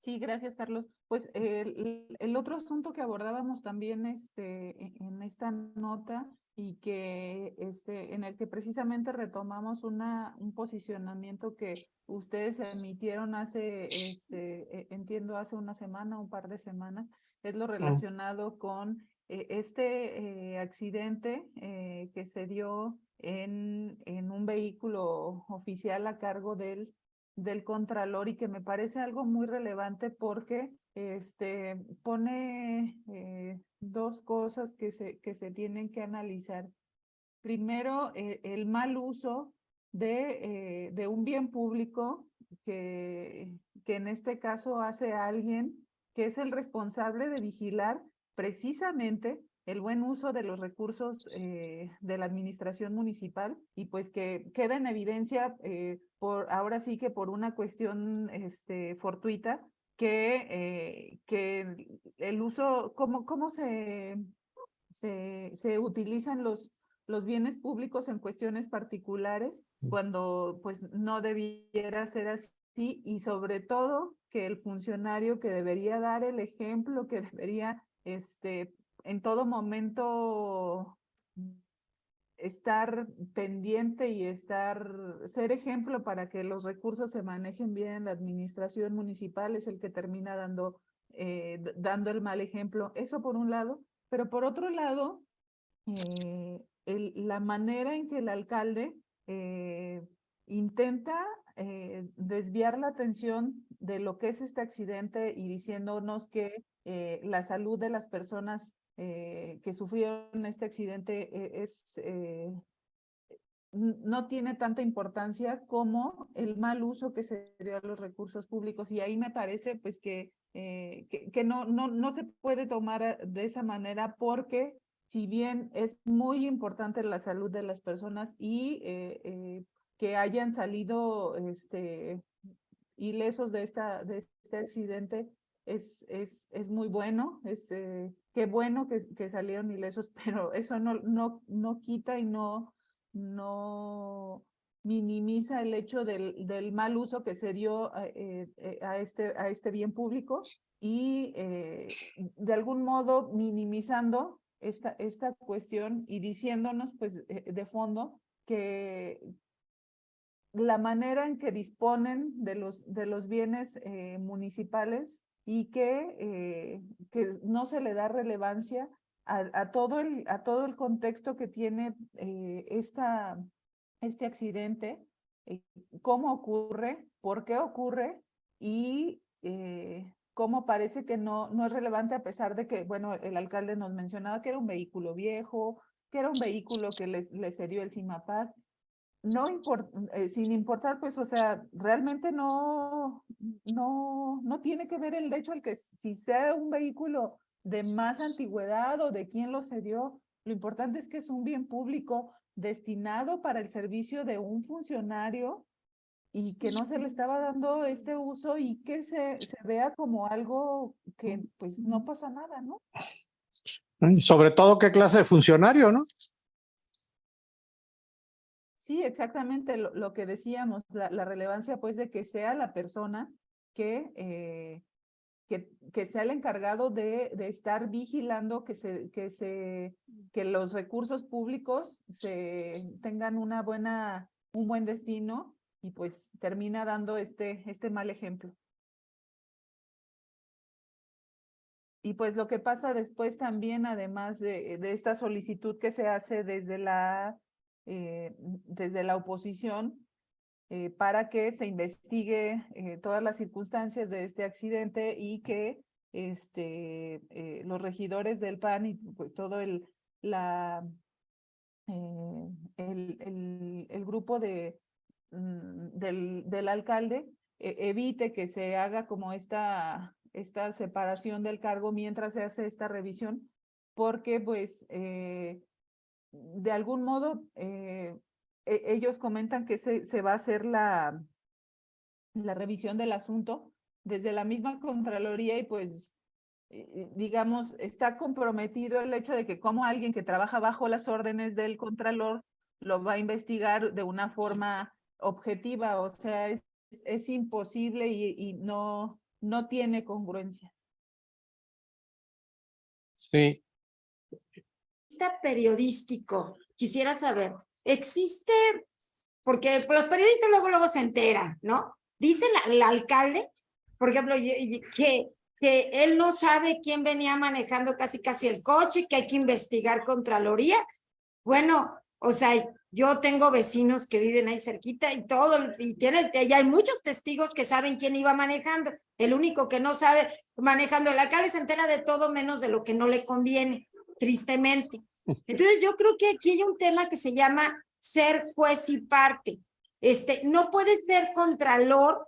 Sí, gracias, Carlos. Pues el, el, otro asunto que abordábamos también este, e, en esta nota y que este, en el que precisamente retomamos una, un posicionamiento que ustedes emitieron hace, este, e, entiendo, hace una semana, un par de semanas, es lo relacionado con eh, este eh, accidente eh, que se dio en, en un vehículo oficial a cargo del del Contralor y que me parece algo muy relevante porque este, pone eh, dos cosas que se, que se tienen que analizar. Primero, eh, el mal uso de, eh, de un bien público que, que en este caso hace alguien que es el responsable de vigilar precisamente el buen uso de los recursos de la administración municipal y pues que queda en evidencia por ahora sí que por una cuestión este, fortuita que, eh, que el uso, cómo, cómo se, se, se utilizan los, los bienes públicos en cuestiones particulares mm. cuando pues no debiera ser así y sobre todo que el funcionario que debería dar el ejemplo, que debería este, en todo momento estar pendiente y estar, ser ejemplo para que los recursos se manejen bien en la administración municipal es el que termina dando, eh, dando el mal ejemplo. Eso por un lado, pero por otro lado, eh, la manera en que el alcalde eh, intenta desviar la atención de lo que es este accidente y diciéndonos que la salud de las personas eh, que sufrieron este accidente eh, es, eh, no tiene tanta importancia como el mal uso que se dio a los recursos públicos. Y ahí me parece pues que, que, que, no, no, no se puede tomar de esa manera porque si bien es muy importante la salud de las personas y que hayan salido este, ilesos de, esta, de este accidente, es, es, es muy bueno, es eh, qué bueno que, que, salieron ilesos, pero eso no, no, no quita y no, no minimiza el hecho del, del mal uso que se dio eh, eh, a, este, a este bien público y de algún modo minimizando esta, esta cuestión y diciéndonos pues de fondo que, la manera en que disponen de los, de los bienes municipales y que, eh, que no se le da relevancia a, todo, el, a todo el contexto que tiene eh, esta, este accidente, eh, cómo ocurre, por qué ocurre y cómo parece que no, no es relevante a pesar de que, bueno, el alcalde nos mencionaba que era un vehículo viejo, que era un vehículo que les, les el CIMAPAD, no eh, sin importar, pues, o sea, realmente no, no, no tiene que ver el hecho el que si sea un vehículo de más antigüedad o de quién lo cedió, lo importante es que es un bien público destinado para el servicio de un funcionario y que no se le estaba dando este uso y que se, se vea como algo que pues no pasa nada, ¿no? Sobre todo qué clase de funcionario, ¿no? Sí, exactamente lo, que decíamos, la, relevancia pues de que sea la persona que, eh, que, que, sea el encargado de, de, estar vigilando que, se, que, se, que los recursos públicos se tengan una buena, un buen destino y pues termina dando este, este mal ejemplo. Y pues lo que pasa después también, además de, de esta solicitud que se hace desde la eh, desde la oposición eh, para que se investigue eh, todas las circunstancias de este accidente y que este, los regidores del PAN y pues todo el, la, el, el, grupo de, mm, del, del alcalde evite que se haga como esta, esta separación del cargo mientras se hace esta revisión, porque pues de algún modo, eh, e, ellos comentan que se, se, va a hacer la, la revisión del asunto desde la misma Contraloría y pues, eh, digamos, está comprometido el hecho de que como alguien que trabaja bajo las órdenes del Contralor lo va a investigar de una forma objetiva, o sea, es, es imposible y, y no, no tiene congruencia. Sí, periodístico, quisiera saber, ¿existe? Porque los periodistas luego, luego se enteran, ¿no? Dice el alcalde, por ejemplo, que, que él no sabe quién venía manejando casi casi el coche, que hay que investigar Contraloría. Bueno, o sea, yo tengo vecinos que viven ahí cerquita y todo, y tiene, y hay muchos testigos que saben quién iba manejando. El único que no sabe manejando, el alcalde se entera de todo menos de lo que no le conviene tristemente. Entonces yo creo que aquí hay un tema que se llama ser juez y parte. Este, no puedes ser contralor,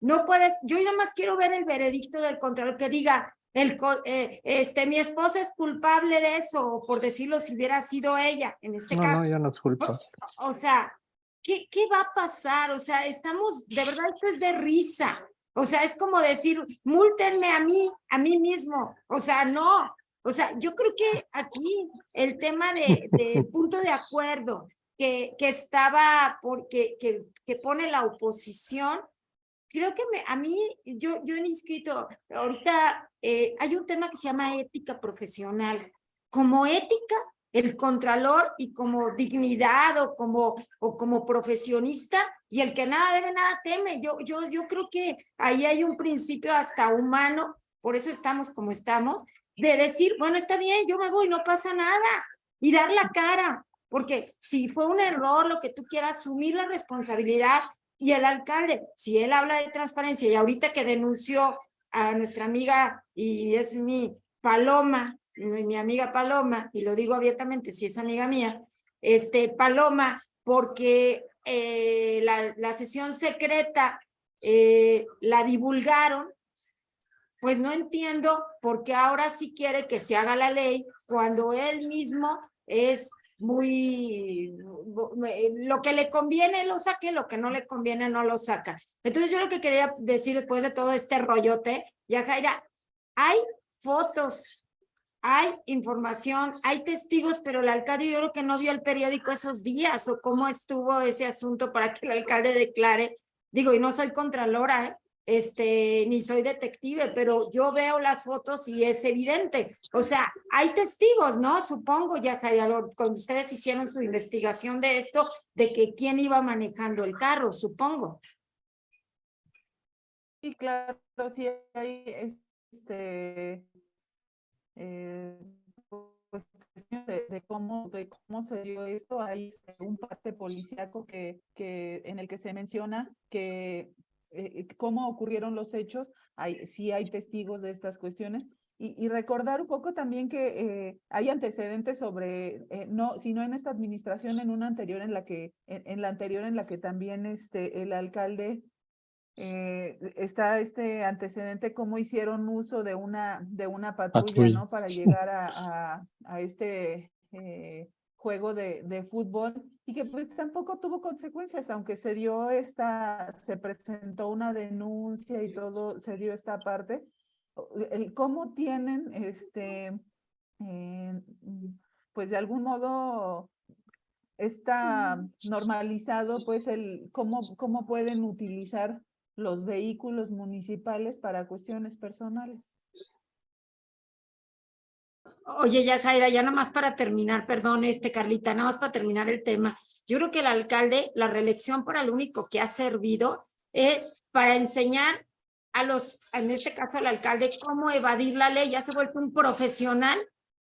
no puedes, yo nada más quiero ver el veredicto del contralor que diga, el, eh, este, mi esposa es culpable de eso, por decirlo si hubiera sido ella, en este caso. No, ya no es culpa. O, o sea, ¿qué, ¿qué va a pasar? O sea, estamos, de verdad, esto es de risa. O sea, es como decir, múltenme a mí, a mí mismo. O sea, no, o sea, yo creo que aquí el tema de, de punto de acuerdo que, que estaba, porque, que, que pone la oposición, creo que me, a mí, yo, yo he inscrito, ahorita eh, hay un tema que se llama ética profesional. Como ética, el contralor y como dignidad o como, o como profesionista y el que nada debe, nada teme. Yo, yo, yo creo que ahí hay un principio hasta humano, por eso estamos como estamos, de decir, bueno, está bien, yo me voy, no pasa nada, y dar la cara, porque si fue un error, lo que tú quieras, asumir la responsabilidad, y el alcalde, si él habla de transparencia, y ahorita que denunció a nuestra amiga, y es mi Paloma, mi amiga Paloma, y lo digo abiertamente, si es amiga mía, este, Paloma, porque eh, la, la, sesión secreta eh, la divulgaron pues no entiendo por qué ahora sí quiere que se haga la ley cuando él mismo es muy, lo que le conviene lo saque, lo que no le conviene no lo saca. Entonces yo lo que quería decir después de todo este rollote, ya Jaira, hay fotos, hay información, hay testigos, pero el alcalde yo creo que no vio el periódico esos días o cómo estuvo ese asunto para que el alcalde declare, digo, y no soy contralora, ¿eh? Este, ni soy detective, pero yo veo las fotos y es evidente. O sea, hay testigos, ¿no? Supongo, ya que cuando ustedes hicieron su investigación de esto, de que quién iba manejando el carro, supongo. Sí, claro, sí hay este, eh, pues, de, cómo, de cómo se dio esto. Hay un parte policíaco que, que, en el que se menciona que eh, cómo ocurrieron los hechos, hay, sí hay testigos de estas cuestiones. Y, y recordar un poco también que eh, hay antecedentes sobre, eh, no, sino en esta administración, en una anterior en la que, en, en la anterior en la que también este, el alcalde eh, está este antecedente cómo hicieron uso de una de una patrulla, ¿no? Para llegar a, a, a este eh, juego de, de, fútbol y que pues tampoco tuvo consecuencias, aunque se dio esta, se presentó una denuncia y todo, se dio esta parte. El cómo tienen este, eh, pues de algún modo está normalizado pues el cómo, cómo pueden utilizar los vehículos municipales para cuestiones personales. Oye, ya Jaira, ya nada más para terminar, perdón, este Carlita, nada más para terminar el tema. Yo creo que el alcalde, la reelección para lo único que ha servido es para enseñar a los, en este caso al alcalde, cómo evadir la ley. Ya se ha vuelto un profesional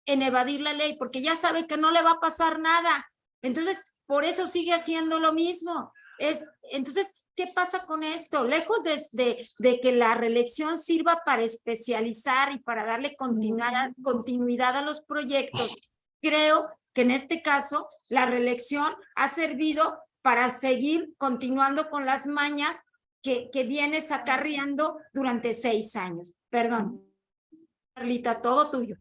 en evadir la ley, porque ya sabe que no le va a pasar nada. Entonces, por eso sigue haciendo lo mismo. Es, entonces, ¿Qué pasa con esto? Lejos de, de, de, que la reelección sirva para especializar y para darle continuidad, continuidad a los proyectos, creo que en este caso la reelección ha servido para seguir continuando con las mañas que, que vienes acarreando durante seis años. Perdón. Carlita, todo tuyo.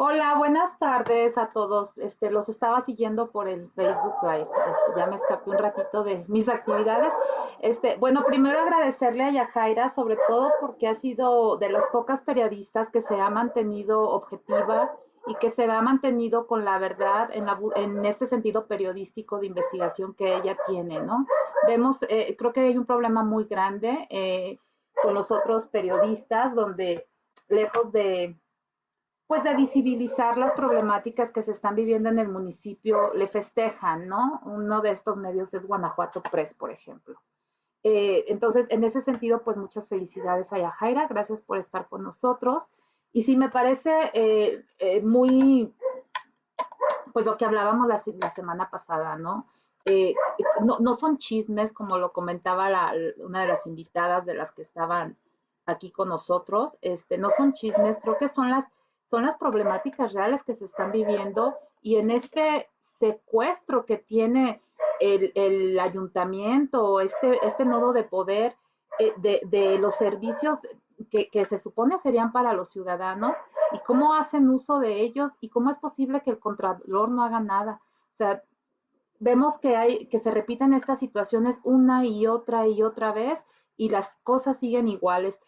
Hola, buenas tardes a todos. Este, los estaba siguiendo por el Facebook Live. Este, ya me escapé un ratito de mis actividades. Este, bueno, primero agradecerle a Yajaira, sobre todo porque ha sido de las pocas periodistas que se ha mantenido objetiva y que se ha mantenido con la verdad en, este sentido periodístico de investigación que ella tiene, ¿no? Vemos, eh, creo que hay un problema muy grande eh, con los otros periodistas donde lejos de pues de visibilizar las problemáticas que se están viviendo en el municipio, le festejan, ¿no? Uno de estos medios es Guanajuato Press, por ejemplo. Eh, entonces, en ese sentido, pues muchas felicidades a Yajaira, gracias por estar con nosotros. Y sí, me parece eh, eh, muy, pues lo que hablábamos la, semana pasada, ¿no? ¿no? son chismes, como lo comentaba una de las invitadas de las que estaban aquí con nosotros, este, no son chismes, creo que son las son las problemáticas reales que se están viviendo y en este secuestro que tiene el, el ayuntamiento, este, este nodo de poder eh, de, de, los servicios que, que, se supone serían para los ciudadanos y cómo hacen uso de ellos y cómo es posible que el contralor no haga nada. O sea, vemos que, hay, que se repiten estas situaciones una y otra y otra vez y las cosas siguen iguales.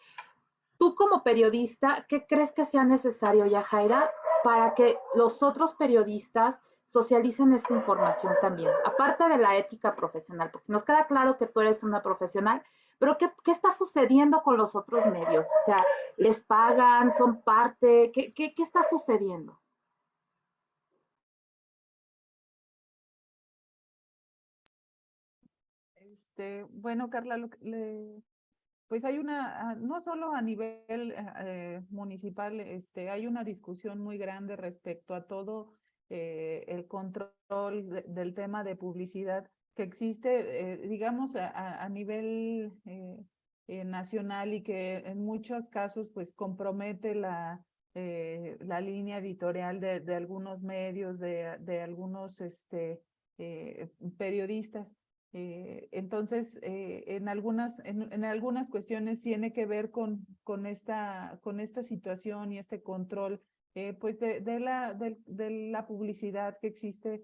Tú como periodista, ¿qué crees que sea necesario, Yajaira, para que los otros periodistas socialicen esta información también? Aparte de la ética profesional, porque nos queda claro que tú eres una profesional, pero ¿qué, está sucediendo con los otros medios? O sea, ¿les pagan? ¿Son parte? ¿Qué, qué, qué está sucediendo? Este, bueno, Carla, lo, le, pues hay una, ah, no solo a nivel eh, municipal, este, hay una discusión muy grande respecto a todo eh, el control de, del tema de publicidad que existe, eh, digamos, a, nivel eh, nacional y que en muchos casos pues compromete la, la línea editorial de, de algunos medios, de, de algunos este, periodistas. Eh, entonces, eh, en, algunas, en, en, algunas cuestiones tiene que ver con, con, esta, con esta situación y este control eh, pues de, de, la, de, de, la publicidad que existe,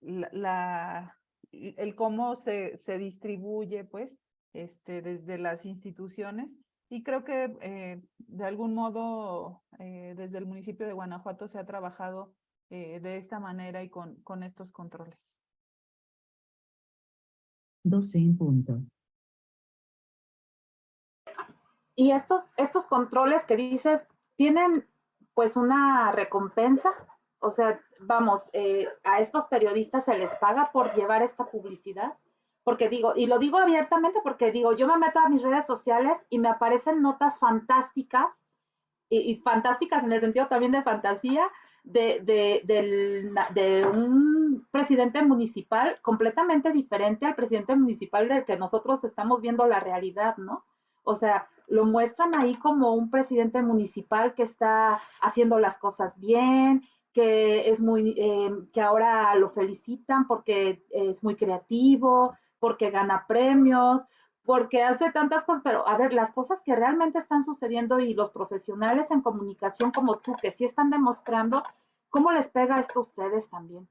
la, el cómo se, se distribuye pues este, desde las instituciones. Y creo que de algún modo desde el municipio de Guanajuato se ha trabajado de esta manera y con, con estos controles. 12 en punto. Y estos, estos controles que dices, ¿tienen pues una recompensa? O sea, vamos, eh, a estos periodistas se les paga por llevar esta publicidad. Porque digo, y lo digo abiertamente porque digo, yo me meto a mis redes sociales y me aparecen notas fantásticas y, fantásticas en el sentido también de fantasía, de, de, de, un presidente municipal completamente diferente al presidente municipal del que nosotros estamos viendo la realidad, ¿no? O sea, lo muestran ahí como un presidente municipal que está haciendo las cosas bien, que es muy, eh, que ahora lo felicitan porque es muy creativo, porque gana premios, porque hace tantas cosas, pero a ver, las cosas que realmente están sucediendo y los profesionales en comunicación como tú, que sí están demostrando, ¿cómo les pega esto a ustedes también?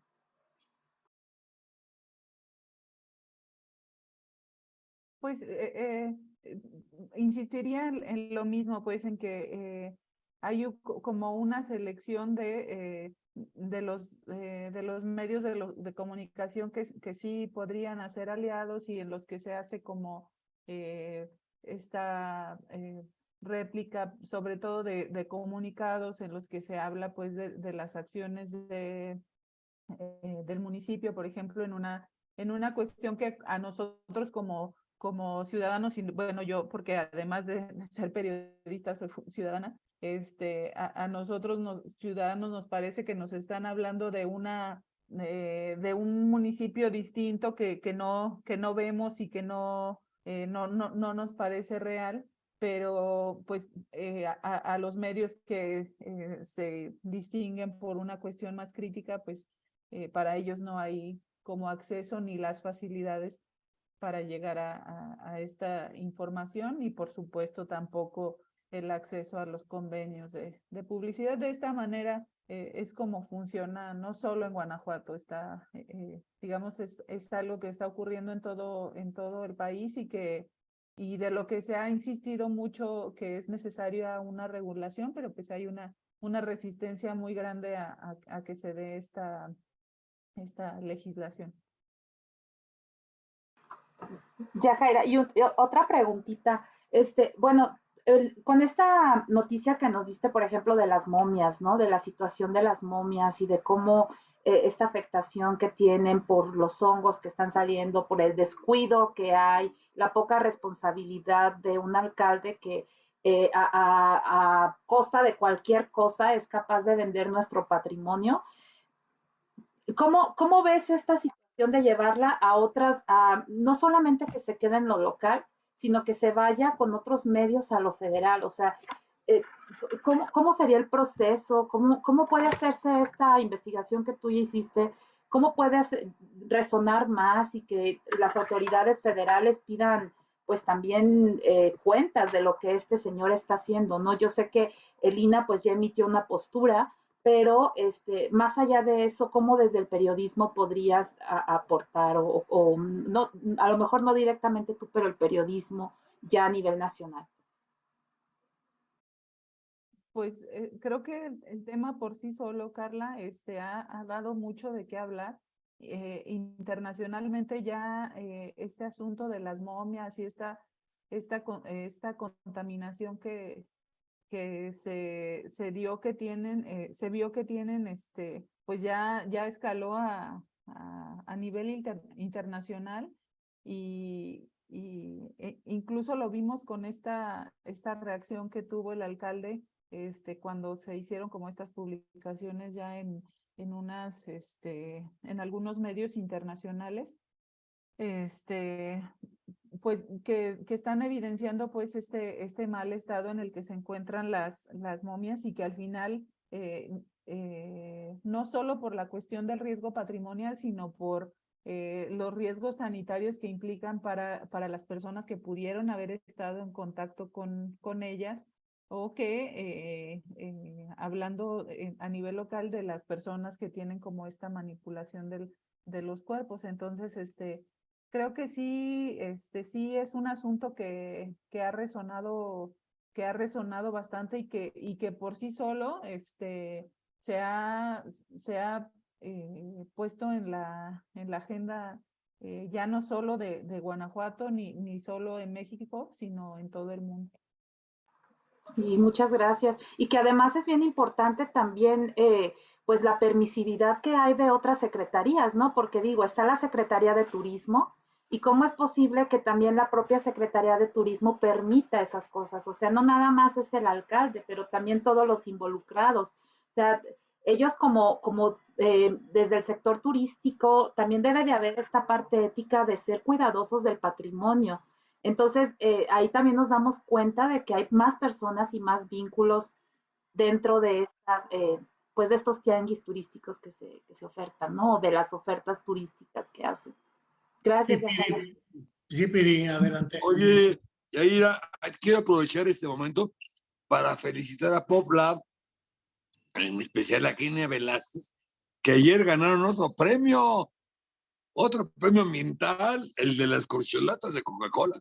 Pues eh, eh, insistiría en, lo mismo, pues en que eh, hay como una selección de, de, los, de los medios de, de comunicación que, que sí podrían hacer aliados y en los que se hace como eh, esta eh, réplica, sobre todo de, comunicados en los que se habla pues de, las acciones de, eh, del municipio, por ejemplo, en una, en una cuestión que a nosotros como, como ciudadanos, bueno, yo porque además de ser periodista soy ciudadana, este, a, nosotros nos, ciudadanos nos parece que nos están hablando de una de un municipio distinto que, que, no, que no vemos y que no, eh, no, no, no nos parece real, pero pues eh, a, los medios que eh, se distinguen por una cuestión más crítica, pues para ellos no hay como acceso ni las facilidades para llegar a, a, esta información y por supuesto tampoco el acceso a los convenios de, de publicidad. De esta manera es como funciona, no solo en Guanajuato, está digamos, es, es algo que está ocurriendo en todo, en todo el país y que y de lo que se ha insistido mucho que es necesaria una regulación, pero pues hay una, una resistencia muy grande a, a, que se dé esta, esta legislación. Ya, Jaira, y, otra preguntita. Este, bueno, con esta noticia que nos diste, por ejemplo, de las momias. De la situación de las momias y de cómo eh, esta afectación que tienen por los hongos que están saliendo, por el descuido que hay, la poca responsabilidad de un alcalde que eh, a, costa de cualquier cosa es capaz de vender nuestro patrimonio. ¿Cómo, cómo ves esta situación de llevarla a otras, a, no solamente que se quede en lo local, sino que se vaya con otros medios a lo federal? O sea, eh, ¿cómo, sería el proceso? ¿Cómo, ¿Cómo puede hacerse esta investigación que tú ya hiciste? ¿Cómo puede resonar más y que las autoridades federales pidan pues también eh, cuentas de lo que este señor está haciendo, ¿no? Yo sé que Elina pues ya emitió una postura, pero este, más allá de eso, ¿cómo desde el periodismo podrías aportar o, o, no, a lo mejor no directamente tú, pero el periodismo ya a nivel nacional? Pues eh, creo que el, tema por sí solo, Carla, este, ha, ha dado mucho de qué hablar. Eh, internacionalmente ya eh, este asunto de las momias y esta, esta, esta contaminación que, que se, se dio que tienen, se vio que tienen, este, pues ya, ya escaló a, a, nivel internacional y, y e, incluso lo vimos con esta, esta reacción que tuvo el alcalde este, cuando se hicieron como estas publicaciones ya en, en unas, este, en algunos medios internacionales, este, pues que, que, están evidenciando pues este, este mal estado en el que se encuentran las, las momias y que al final, eh, eh, no solo por la cuestión del riesgo patrimonial, sino por eh, los riesgos sanitarios que implican para, para las personas que pudieron haber estado en contacto con, con ellas, o que hablando a nivel local de las personas que tienen como esta manipulación del, de los cuerpos. Entonces, este, creo que sí, este, sí es un asunto que, que ha resonado, que ha resonado bastante y que, y que por sí solo este, se ha, se ha eh, puesto en la, en la agenda ya no solo de, de Guanajuato ni, ni solo en México, sino en todo el mundo. Sí, muchas gracias. Y que además es bien importante también, eh, pues la permisividad que hay de otras secretarías, ¿no? Porque digo, está la Secretaría de Turismo, y cómo es posible que también la propia Secretaría de Turismo permita esas cosas. O sea, no nada más es el alcalde, pero también todos los involucrados. O sea, ellos como, como eh, desde el sector turístico, también debe de haber esta parte ética de ser cuidadosos del patrimonio. Entonces, eh, ahí también nos damos cuenta de que hay más personas y más vínculos dentro de estas, eh, pues de estos tianguis turísticos que se, que se ofertan, ¿no? De las ofertas turísticas que hacen. Gracias. Sí, Piri, adelante. Oye, Yaira, quiero aprovechar este momento para felicitar a Pop Lab, en especial a Kenia Velázquez, que ayer ganaron otro premio, otro premio ambiental, el de las corcholatas de Coca-Cola.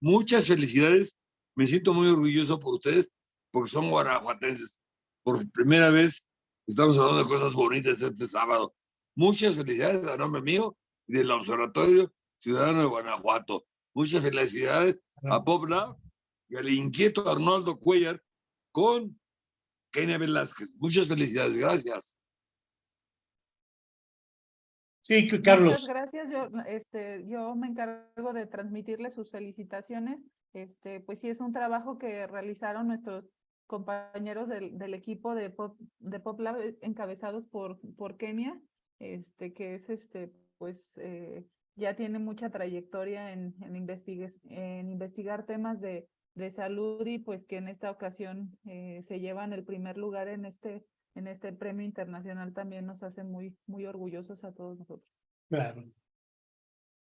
Muchas felicidades, me siento muy orgulloso por ustedes, porque son guanajuatenses. Por primera vez estamos hablando de cosas bonitas este sábado. Muchas felicidades a nombre mío y del Observatorio Ciudadano de Guanajuato. Muchas felicidades a Pobla y al inquieto Arnoldo Cuellar con Kenia Velázquez. Muchas felicidades, gracias. Sí, Carlos. Muchas gracias. Yo, este, yo me encargo de transmitirle sus felicitaciones. Este, pues sí, es un trabajo que realizaron nuestros compañeros del, del equipo de Pop, de Pop Lab eh, encabezados por, por Kenia, este, que es este, pues eh, ya tiene mucha trayectoria en, en, en investigar temas de, de, salud y pues que en esta ocasión eh, se llevan el primer lugar en este, en este premio internacional también nos hace muy, muy orgullosos a todos nosotros. Claro.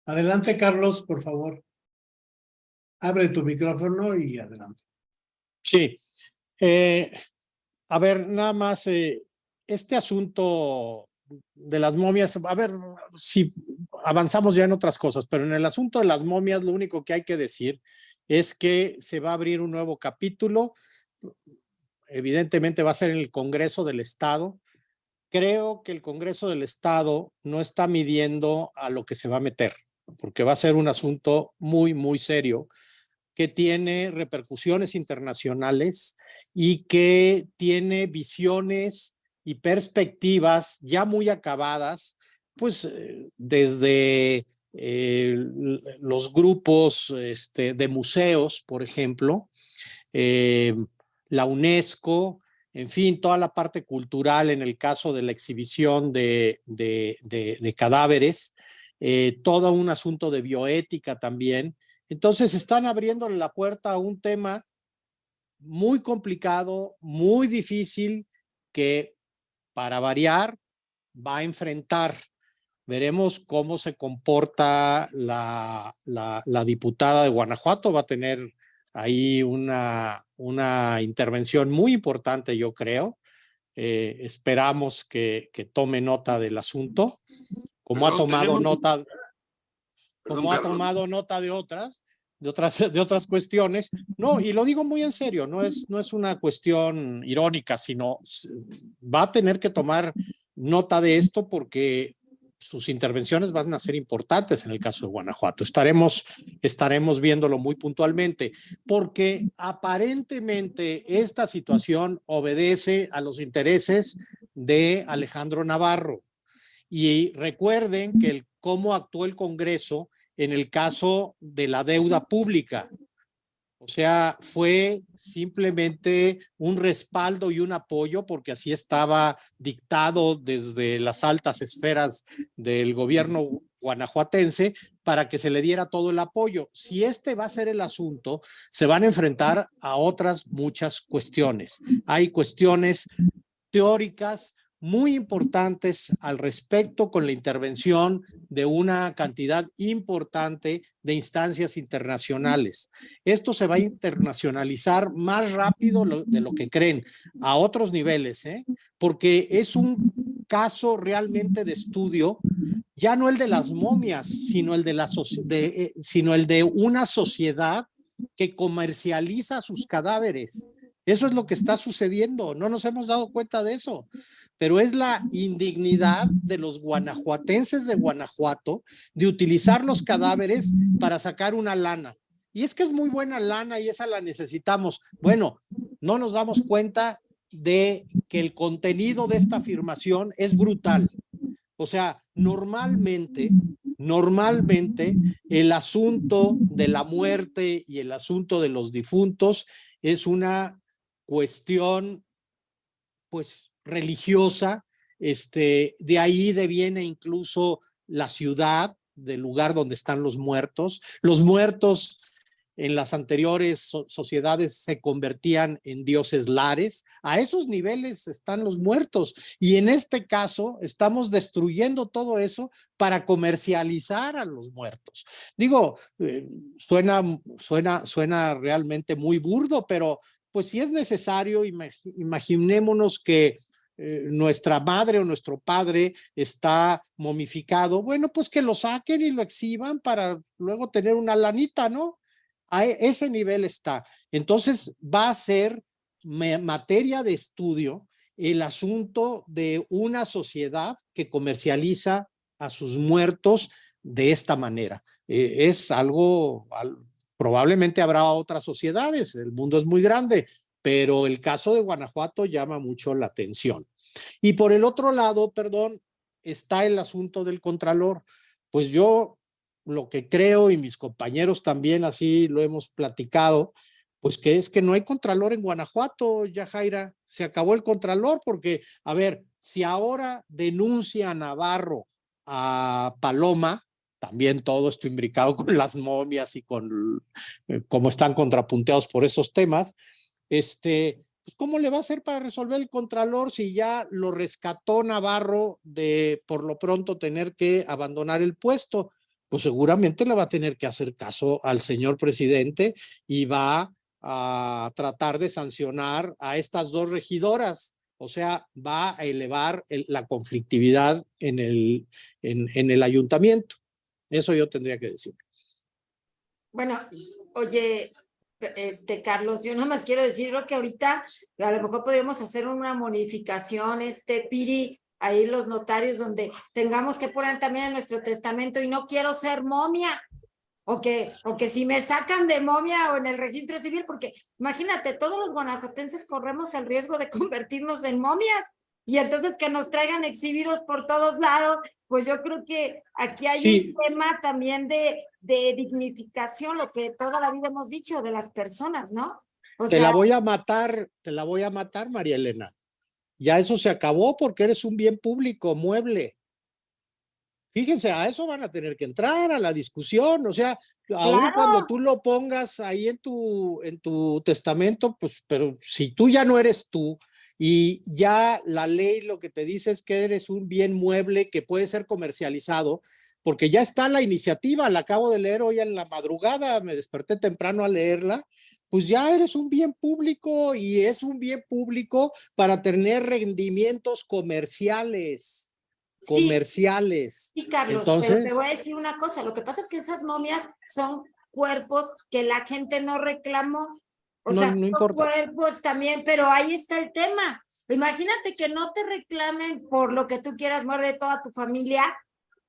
Adelante, Carlos, por favor. Abre tu micrófono y adelante. Sí. Eh, a ver, nada más, eh, este asunto de las momias, a ver si avanzamos ya en otras cosas, pero en el asunto de las momias lo único que hay que decir es que se va a abrir un nuevo capítulo, evidentemente va a ser en el Congreso del Estado. Creo que el Congreso del Estado no está midiendo a lo que se va a meter, porque va a ser un asunto muy, muy serio que tiene repercusiones internacionales y que tiene visiones y perspectivas ya muy acabadas, pues eh, desde eh, los grupos este, de museos, por ejemplo, eh, la UNESCO, en fin, toda la parte cultural en el caso de la exhibición de, cadáveres, todo un asunto de bioética también. Entonces están abriéndole la puerta a un tema muy complicado, muy difícil, que para variar, va a enfrentar. Veremos cómo se comporta la, la, diputada de Guanajuato. Va a tener ahí una, una intervención muy importante, yo creo. Eh, esperamos que, que, tome nota del asunto, como ha tomado nota, como ha tomado nota de otras de otras, de otras cuestiones. No, y lo digo muy en serio, no es, no es una cuestión irónica, sino va a tener que tomar nota de esto porque sus intervenciones van a ser importantes en el caso de Guanajuato. Estaremos, estaremos viéndolo muy puntualmente, porque aparentemente esta situación obedece a los intereses de Alejandro Navarro. Y recuerden que el cómo actuó el Congreso en el caso de la deuda pública. O sea, fue simplemente un respaldo y un apoyo porque así estaba dictado desde las altas esferas del gobierno guanajuatense para que se le diera todo el apoyo. Si este va a ser el asunto, se van a enfrentar a otras muchas cuestiones. Hay cuestiones teóricas, muy importantes al respecto con la intervención de una cantidad importante de instancias internacionales. Esto se va a internacionalizar más rápido de lo que creen, a otros niveles, ¿eh? porque es un caso realmente de estudio, ya no el de las momias, sino el de, la eh, sino el de una sociedad que comercializa sus cadáveres. Eso es lo que está sucediendo, no nos hemos dado cuenta de eso pero es la indignidad de los guanajuatenses de Guanajuato de utilizar los cadáveres para sacar una lana. Y es que es muy buena lana y esa la necesitamos. Bueno, no nos damos cuenta de que el contenido de esta afirmación es brutal. O sea, normalmente Normalmente el asunto de la muerte y el asunto de los difuntos es una cuestión pues religiosa, este, de ahí deviene incluso la ciudad, del lugar donde están los muertos. Los muertos en las anteriores sociedades se convertían en dioses lares. A esos niveles están los muertos. Y en este caso estamos destruyendo todo eso para comercializar a los muertos. Digo, eh, suena, suena, suena realmente muy burdo, pero pues si es necesario, imaginémonos que eh, nuestra madre o nuestro padre está momificado, bueno, pues que lo saquen y lo exhiban para luego tener una lanita, ¿no? A e, ese nivel está. Entonces va a ser materia de estudio el asunto de una sociedad que comercializa a sus muertos de esta manera. Eh, es algo, probablemente habrá otras sociedades, el mundo es muy grande, pero el caso de Guanajuato llama mucho la atención. Y por el otro lado, perdón, está el asunto del contralor. Pues yo lo que creo y mis compañeros también así lo hemos platicado, pues que es que no hay contralor en Guanajuato, ya Jaira, se acabó el contralor porque, a ver, si ahora denuncia a Navarro a Paloma, también todo esto imbricado con las momias y con eh, cómo están contrapunteados por esos temas, este, pues ¿cómo le va a hacer para resolver el contralor si ya lo rescató Navarro de por lo pronto tener que abandonar el puesto? Pues seguramente le va a tener que hacer caso al señor presidente y va a tratar de sancionar a estas dos regidoras. O sea, va a elevar la conflictividad en el, en, en el ayuntamiento. Eso yo tendría que decir. Bueno, oye, este, Carlos, yo nada más quiero decir que ahorita a lo mejor podríamos hacer una modificación, este, Piri, ahí los notarios donde tengamos que poner también en nuestro testamento y no quiero ser momia, o que, o que si me sacan de momia o en el registro civil, porque imagínate, todos los guanajuatenses corremos el riesgo de convertirnos en momias y entonces que nos traigan exhibidos por todos lados, pues yo creo que aquí hay un tema también de, de dignificación, lo que toda la vida hemos dicho de las personas, ¿no? te la voy a matar, te la voy a matar, María Elena. Ya eso se acabó porque eres un bien público, mueble. Fíjense, a eso van a tener que entrar, a la discusión, o sea, aún cuando tú lo pongas ahí en tu, en tu testamento, pues, pero si tú ya no eres tú, y ya la ley lo que te dice es que eres un bien mueble que puede ser comercializado, porque ya está la iniciativa, la acabo de leer hoy en la madrugada, me desperté temprano a leerla, pues ya eres un bien público y es un bien público para tener rendimientos comerciales. Comerciales. Sí, Carlos, Entonces, pero te voy a decir una cosa, lo que pasa es que esas momias son cuerpos que la gente no reclamó o sea, no cuerpos también, pero ahí está el tema. Imagínate que no te reclamen por lo que tú quieras morir de toda tu familia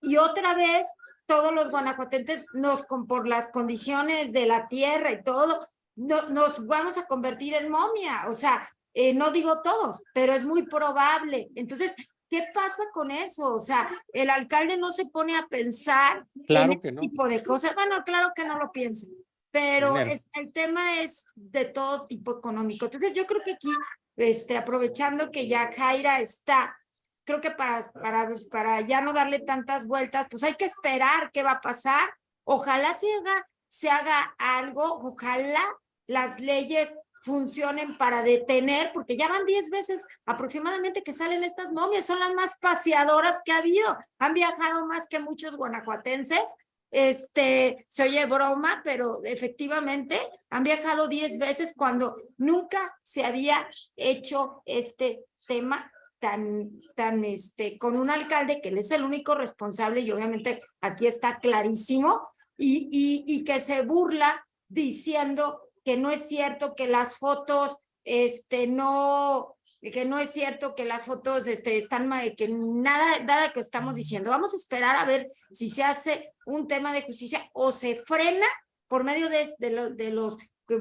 y otra vez todos los guanajuatenses nos, por las condiciones de la tierra y todo, no, nos vamos a convertir en momia. O sea, eh, no digo todos, pero es muy probable. Entonces, ¿qué pasa con eso? O sea, el alcalde no se pone a pensar en este tipo de cosas. Bueno, claro que no lo piensa pero es, el tema es de todo tipo económico. Entonces yo creo que aquí, este, aprovechando que ya Jaira está, creo que para, para, para ya no darle tantas vueltas, pues hay que esperar qué va a pasar. Ojalá se haga, se haga algo, ojalá las leyes funcionen para detener, porque ya van 10 veces aproximadamente que salen estas momias, son las más paseadoras que ha habido, han viajado más que muchos guanajuatenses, este, se oye broma, pero efectivamente han viajado 10 veces cuando nunca se había hecho este tema tan, tan, este, con un alcalde que él es el único responsable y obviamente aquí está clarísimo y, y, y que se burla diciendo que no es cierto que las fotos, este, no, que no es cierto que las fotos este, están, que nada, nada que estamos diciendo. Vamos a esperar a ver si se hace un tema de justicia o se frena por medio de, de, de los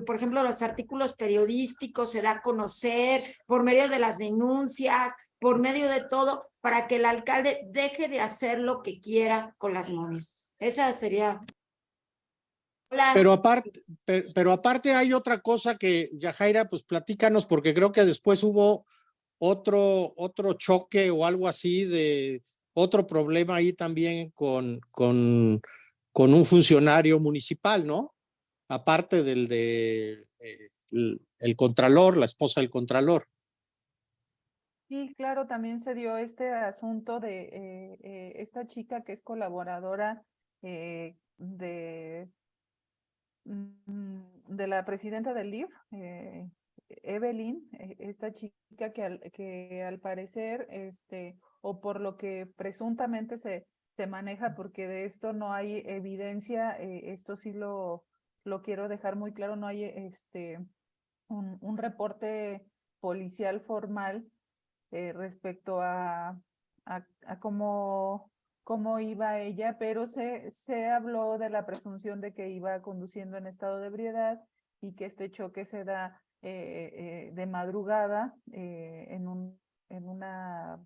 por ejemplo, los artículos periodísticos se da a conocer por medio de las denuncias, por medio de todo para que el alcalde deje de hacer lo que quiera con las momias. Esa sería... Pero aparte, pero, aparte hay otra cosa que, Yajaira, pues platícanos, porque creo que después hubo otro, otro choque o algo así de otro problema ahí también con, con, con un funcionario municipal, ¿no? Aparte del de eh, el contralor, la esposa del contralor. Sí, claro, también se dio este asunto de eh, eh, esta chica que es colaboradora eh, de, de la presidenta del LIF, Evelyn, esta chica que al, que al parecer, este, o por lo que presuntamente se, se maneja, porque de esto no hay evidencia, esto sí lo, lo quiero dejar muy claro, no hay este, un, un reporte policial formal eh, respecto a, a, cómo, cómo iba ella, pero se, se habló de la presunción de que iba conduciendo en estado de ebriedad y que este choque se da eh, eh, de madrugada en, un, en, una,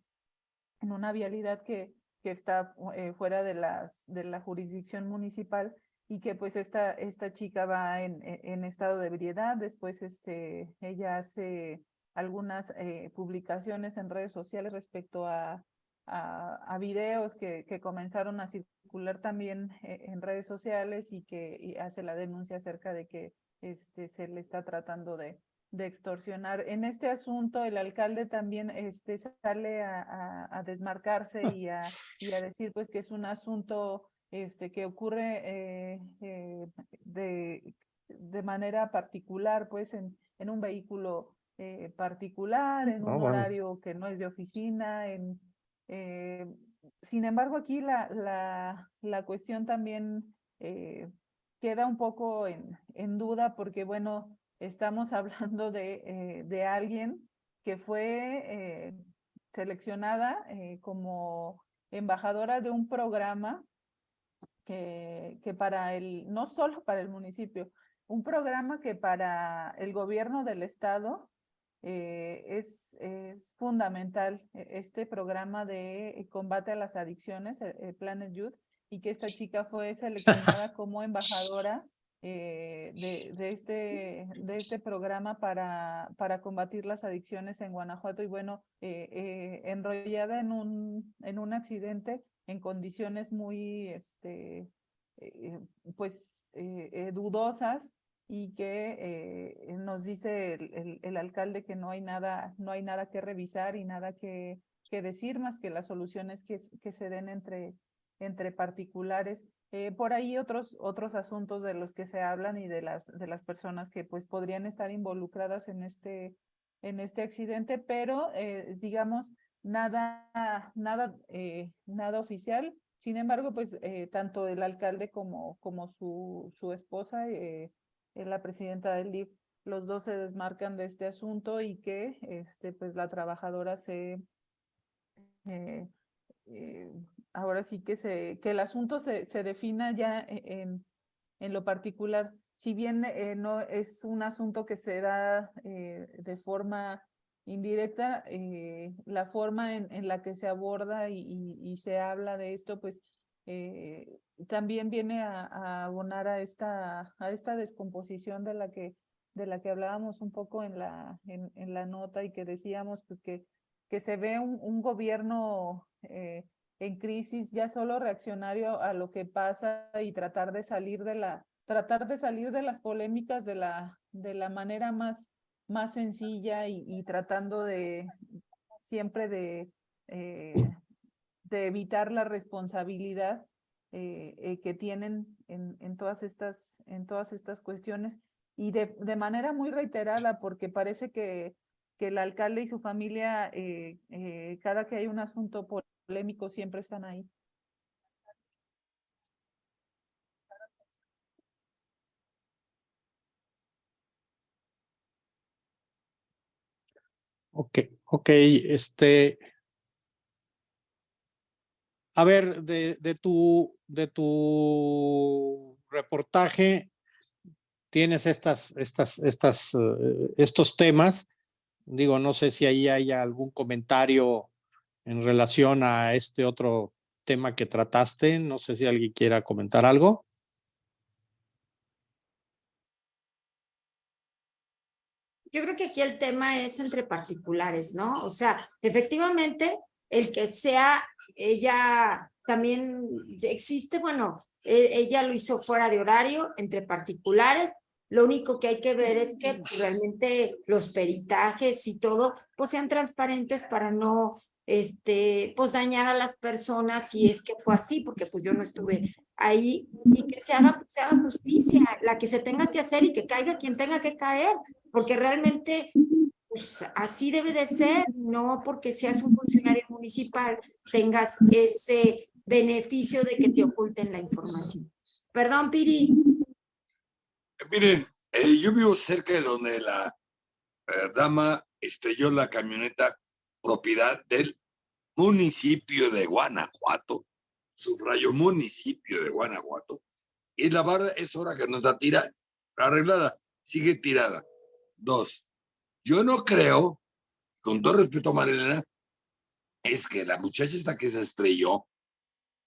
en una vialidad que, que está fuera de, las, de la jurisdicción municipal y que pues esta, esta chica va en, en estado de ebriedad, después este, ella hace algunas eh, publicaciones en redes sociales respecto a, a, videos que, que, comenzaron a circular también eh, en redes sociales y que hace la denuncia acerca de que este, se le está tratando de, de extorsionar. En este asunto, el alcalde también este, sale a, a, desmarcarse y a, y a decir pues que es un asunto este, que ocurre eh, de, de manera particular pues en, en un vehículo eh, particular, en un horario que no es de oficina. En, eh, sin embargo, aquí la, la, la cuestión también eh, queda un poco en, en, duda porque, bueno, estamos hablando de, de alguien que fue seleccionada como embajadora de un programa que, que para el, no solo para el municipio, un programa que para el gobierno del estado eh, es, es, fundamental e, este programa de eh, combate a las adicciones, el, Planet Youth, y que esta chica fue seleccionada como embajadora eh, de, de, este, de este programa para, para combatir las adicciones en Guanajuato. Y bueno, enrollada en un, en un accidente en condiciones muy, este, pues, dudosas, y que eh, nos dice el, el, alcalde que no hay nada, no hay nada que revisar y nada que, que decir más que las soluciones que, que se den entre, entre particulares. Eh, por ahí otros, otros asuntos de los que se hablan y de las, de las personas que pues podrían estar involucradas en este, en este accidente, pero eh, digamos, nada, nada, nada oficial. Sin embargo, pues tanto el alcalde como, como su, su esposa la presidenta del DIF, los dos se desmarcan de este asunto y que este, pues la trabajadora se, eh, eh, ahora sí que, se, que el asunto se, se defina ya e, en, en lo particular. Si bien eh, no es un asunto que se da de forma indirecta, la forma en, en, la que se aborda y, se habla de esto, pues eh, también viene a, abonar a esta, a esta descomposición de la que de la que hablábamos un poco en la, en, en la nota y que decíamos pues que, que se ve un, un gobierno eh, en crisis ya solo reaccionario a lo que pasa y tratar de salir de la tratar de salir de las polémicas de la de la manera más más sencilla y, y tratando de siempre de eh, de evitar la responsabilidad eh, eh, que tienen en, todas estas, en todas estas cuestiones y de, de manera muy reiterada porque parece que, que el alcalde y su familia, eh, cada que hay un asunto polémico, siempre están ahí. Ok, ok, este, a ver, de, tu, de tu reportaje tienes estas, estas, estas, uh, estos temas. Digo, no sé si ahí hay algún comentario en relación a este otro tema que trataste. No sé si alguien quiera comentar algo. Yo creo que aquí el tema es entre particulares, ¿no? O sea, efectivamente, el que sea ella también existe, bueno, e, ella lo hizo fuera de horario, entre particulares, lo único que hay que ver es que realmente los peritajes y todo, pues sean transparentes para no, este, pues dañar a las personas si es que fue así, porque pues yo no estuve ahí, y que se haga, se haga justicia, la que se tenga que hacer y que caiga quien tenga que caer, porque realmente pues así debe de ser, no porque seas un funcionario municipal tengas ese beneficio de que te oculten la información. Perdón, Piri. Miren, eh, yo vivo cerca de donde la eh, dama estrelló la camioneta propiedad del municipio de Guanajuato, subrayo municipio de Guanajuato, y la barra es hora que no está tirada, arreglada, sigue tirada. Dos, yo no creo, con todo respeto a Marilena, es que la muchacha esta que se estrelló,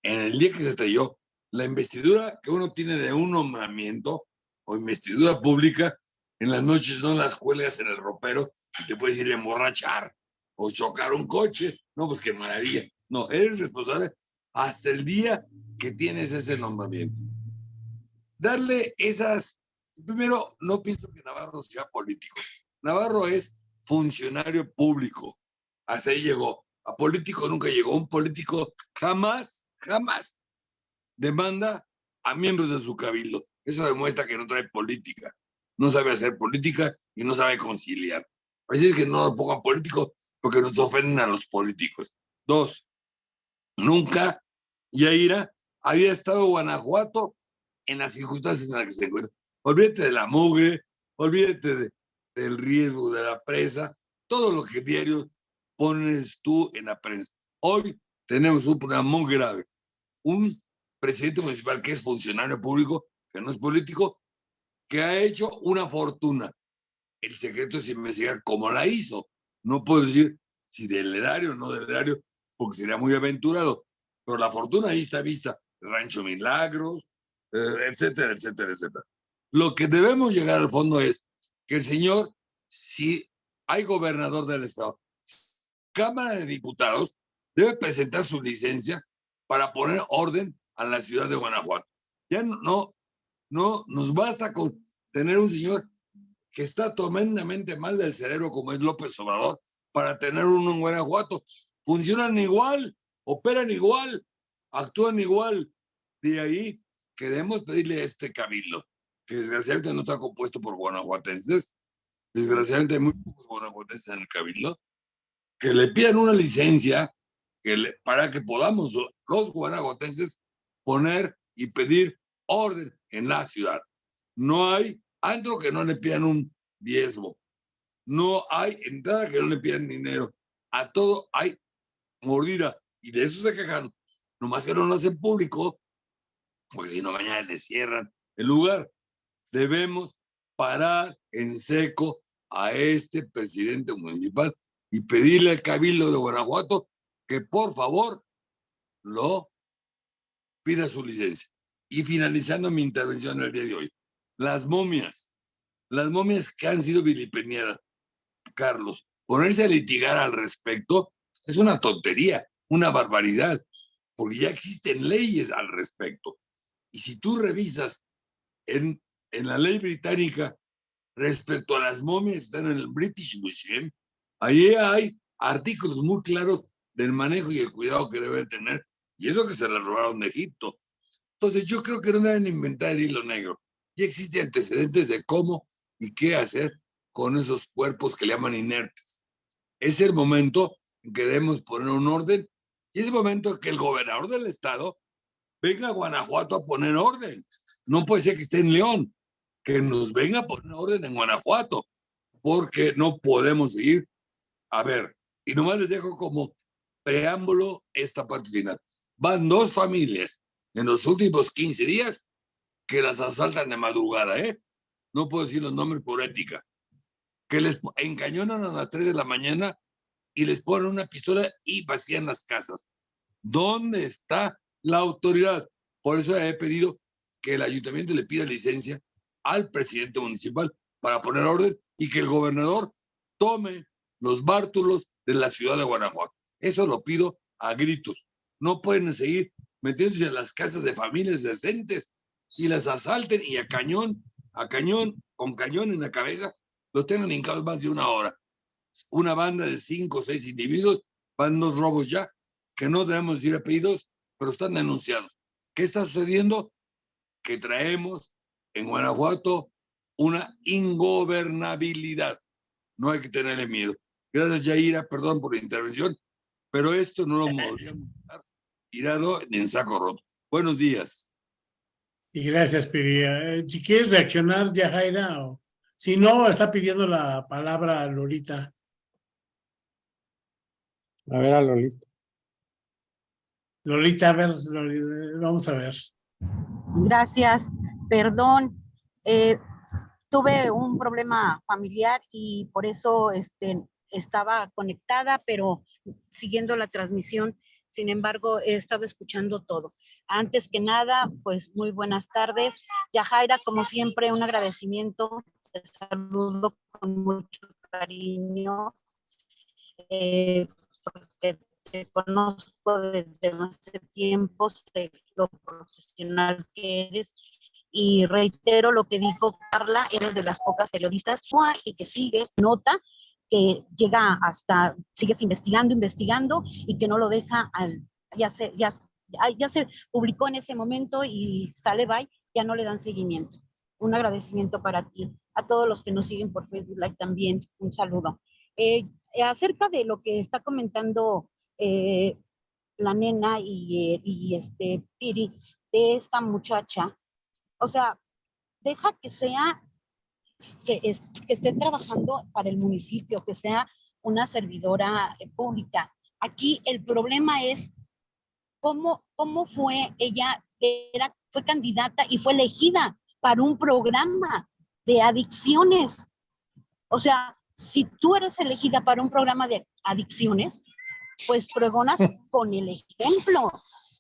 en el día que se estrelló, la investidura que uno tiene de un nombramiento o investidura pública, en las noches no las cuelgas en el ropero y te puedes ir a emborrachar o chocar un coche. No, pues qué maravilla. No, eres responsable hasta el día que tienes ese nombramiento. Darle esas... Primero, no pienso que Navarro sea político. Navarro es funcionario público. Hasta ahí llegó. A político nunca llegó. Un político jamás, jamás demanda a miembros de su cabildo. Eso demuestra que no trae política. No sabe hacer política y no sabe conciliar. Así es que no lo pongan político porque nos ofenden a los políticos. Dos, nunca Yaira había estado Guanajuato en las circunstancias en las que se encuentra. Olvídate de la mugre, olvídate de, del riesgo de la presa, todo lo que diario pones tú en la prensa. Hoy tenemos un problema muy grave. Un presidente municipal que es funcionario público, que no es político, que ha hecho una fortuna. El secreto es investigar cómo la hizo. No puedo decir si del erario o no del erario, porque sería muy aventurado. Pero la fortuna ahí está vista. Rancho Milagros, eh, etcétera, etcétera, etcétera. Lo que debemos llegar al fondo es que el señor, si hay gobernador del estado, Cámara de Diputados debe presentar su licencia para poner orden a la ciudad de Guanajuato. Ya no, no, nos basta con tener un señor que está tremendamente mal del cerebro como es López Obrador para tener uno en Guanajuato. Funcionan igual, operan igual, actúan igual. De ahí que debemos pedirle a este cabildo que desgraciadamente no está compuesto por guanajuatenses, desgraciadamente hay muy pocos guanajuatenses en el cabildo, que le pidan una licencia que le, para que podamos los guanajuatenses poner y pedir orden en la ciudad. No hay algo que no le pidan un diezmo. No hay entrada que no le pidan dinero. A todo hay mordida. Y de eso se quejan. Nomás que no lo hacen público, porque si no mañana le cierran el lugar debemos parar en seco a este presidente municipal y pedirle al Cabildo de Guanajuato que por favor lo pida su licencia. Y finalizando mi intervención el día de hoy, las momias, las momias que han sido vilipendiadas, Carlos, ponerse a litigar al respecto es una tontería, una barbaridad, porque ya existen leyes al respecto. Y si tú revisas en en la ley británica respecto a las momias están en el British Museum, ahí hay artículos muy claros del manejo y el cuidado que deben tener, y eso que se le robaron de Egipto. Entonces yo creo que no deben inventar el hilo negro. Ya existen antecedentes de cómo y qué hacer con esos cuerpos que le llaman inertes. Es el momento en que debemos poner un orden y es el momento en que el gobernador del estado venga a Guanajuato a poner orden. No puede ser que esté en León que nos venga a poner orden en Guanajuato, porque no podemos seguir. A ver, y nomás les dejo como preámbulo esta parte final. Van dos familias en los últimos 15 días que las asaltan de madrugada, ¿eh? No puedo decir los nombres por ética. Que les encañonan a las 3 de la mañana y les ponen una pistola y vacían las casas. ¿Dónde está la autoridad? Por eso he pedido que el ayuntamiento le pida licencia al presidente municipal para poner orden y que el gobernador tome los bártulos de la ciudad de Guanajuato. Eso lo pido a gritos. No pueden seguir metiéndose en las casas de familias decentes y las asalten y a cañón, a cañón, con cañón en la cabeza, los tengan hincados más de una hora. Una banda de cinco o seis individuos van unos robos ya, que no debemos decir apellidos, pero están denunciados. ¿Qué está sucediendo? Que traemos en Guanajuato una ingobernabilidad. No hay que tenerle miedo. Gracias, Yaira, perdón por la intervención, pero esto no lo podríamos tirado ni en saco roto. Buenos días. Y gracias, Piri. Eh, Si quieres reaccionar, Yajaira, o si no, está pidiendo la palabra Lolita. A ver a Lolita. Lolita, a ver, Lolita, vamos a ver. Gracias, perdón. eh, tuve un problema familiar y por eso este, estaba conectada, pero siguiendo la transmisión. Sin embargo, he estado escuchando todo. Antes que nada, pues muy buenas tardes. Yajaira, como siempre, un agradecimiento. Te saludo con mucho cariño. eh, porque te conozco desde hace tiempo, sé lo profesional que eres y reitero lo que dijo Carla, eres de las pocas periodistas y que sigue, nota que llega hasta, sigues investigando, investigando y que no lo deja al, ya se, ya, ya, se publicó en ese momento y sale bye, ya no le dan seguimiento. Un agradecimiento para ti, a todos los que nos siguen por Facebook Live también, un saludo. Eh, acerca de lo que está comentando eh, la nena y, eh, y este Piri, de esta muchacha, o sea, deja que sea, que, es- que esté trabajando para el municipio, que sea una servidora eh, pública. Aquí el problema es cómo, cómo fue ella, era, fue candidata y fue elegida para un programa de adicciones. O sea, si tú eres elegida para un programa de adicciones, pues pregonas con el ejemplo.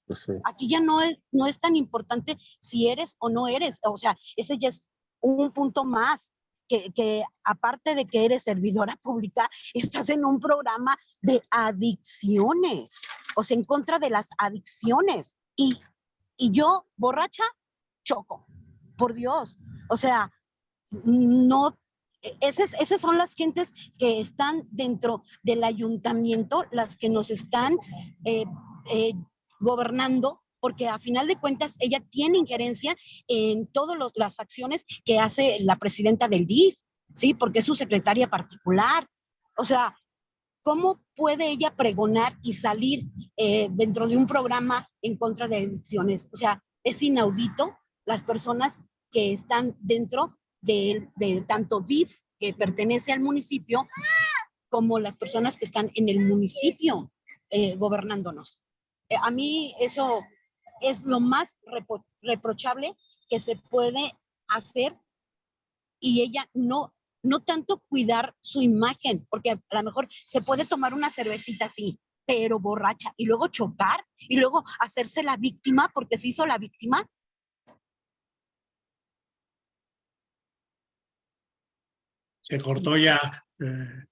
Pues. Aquí ya no es, no es tan importante si eres o no eres. O sea, ese ya es un punto más. Que, que aparte de que eres servidora pública, estás en un programa de adicciones, o sea, en contra de las adicciones. Y, y yo, borracha, choco, por Dios. O sea, no, e- esas, esas son las gentes que están dentro del ayuntamiento, las que nos están eh, eh, gobernando, porque a final de cuentas ella tiene injerencia en todas las acciones que hace la presidenta del DIF, ¿sí? Porque es su secretaria particular. O sea, ¿cómo puede ella pregonar y salir eh, dentro de un programa en contra de adicciones? O sea, es inaudito las personas que están dentro de, de tanto DIF, que pertenece al municipio, como las personas que están en el municipio eh, gobernándonos. Eh, a mí eso es lo más repro- reprochable que se puede hacer y ella no, no tanto cuidar su imagen, porque a lo mejor se puede tomar una cervecita así, pero borracha, y luego chocar, y luego hacerse la víctima, porque se hizo la víctima. Se cortó ya. eh,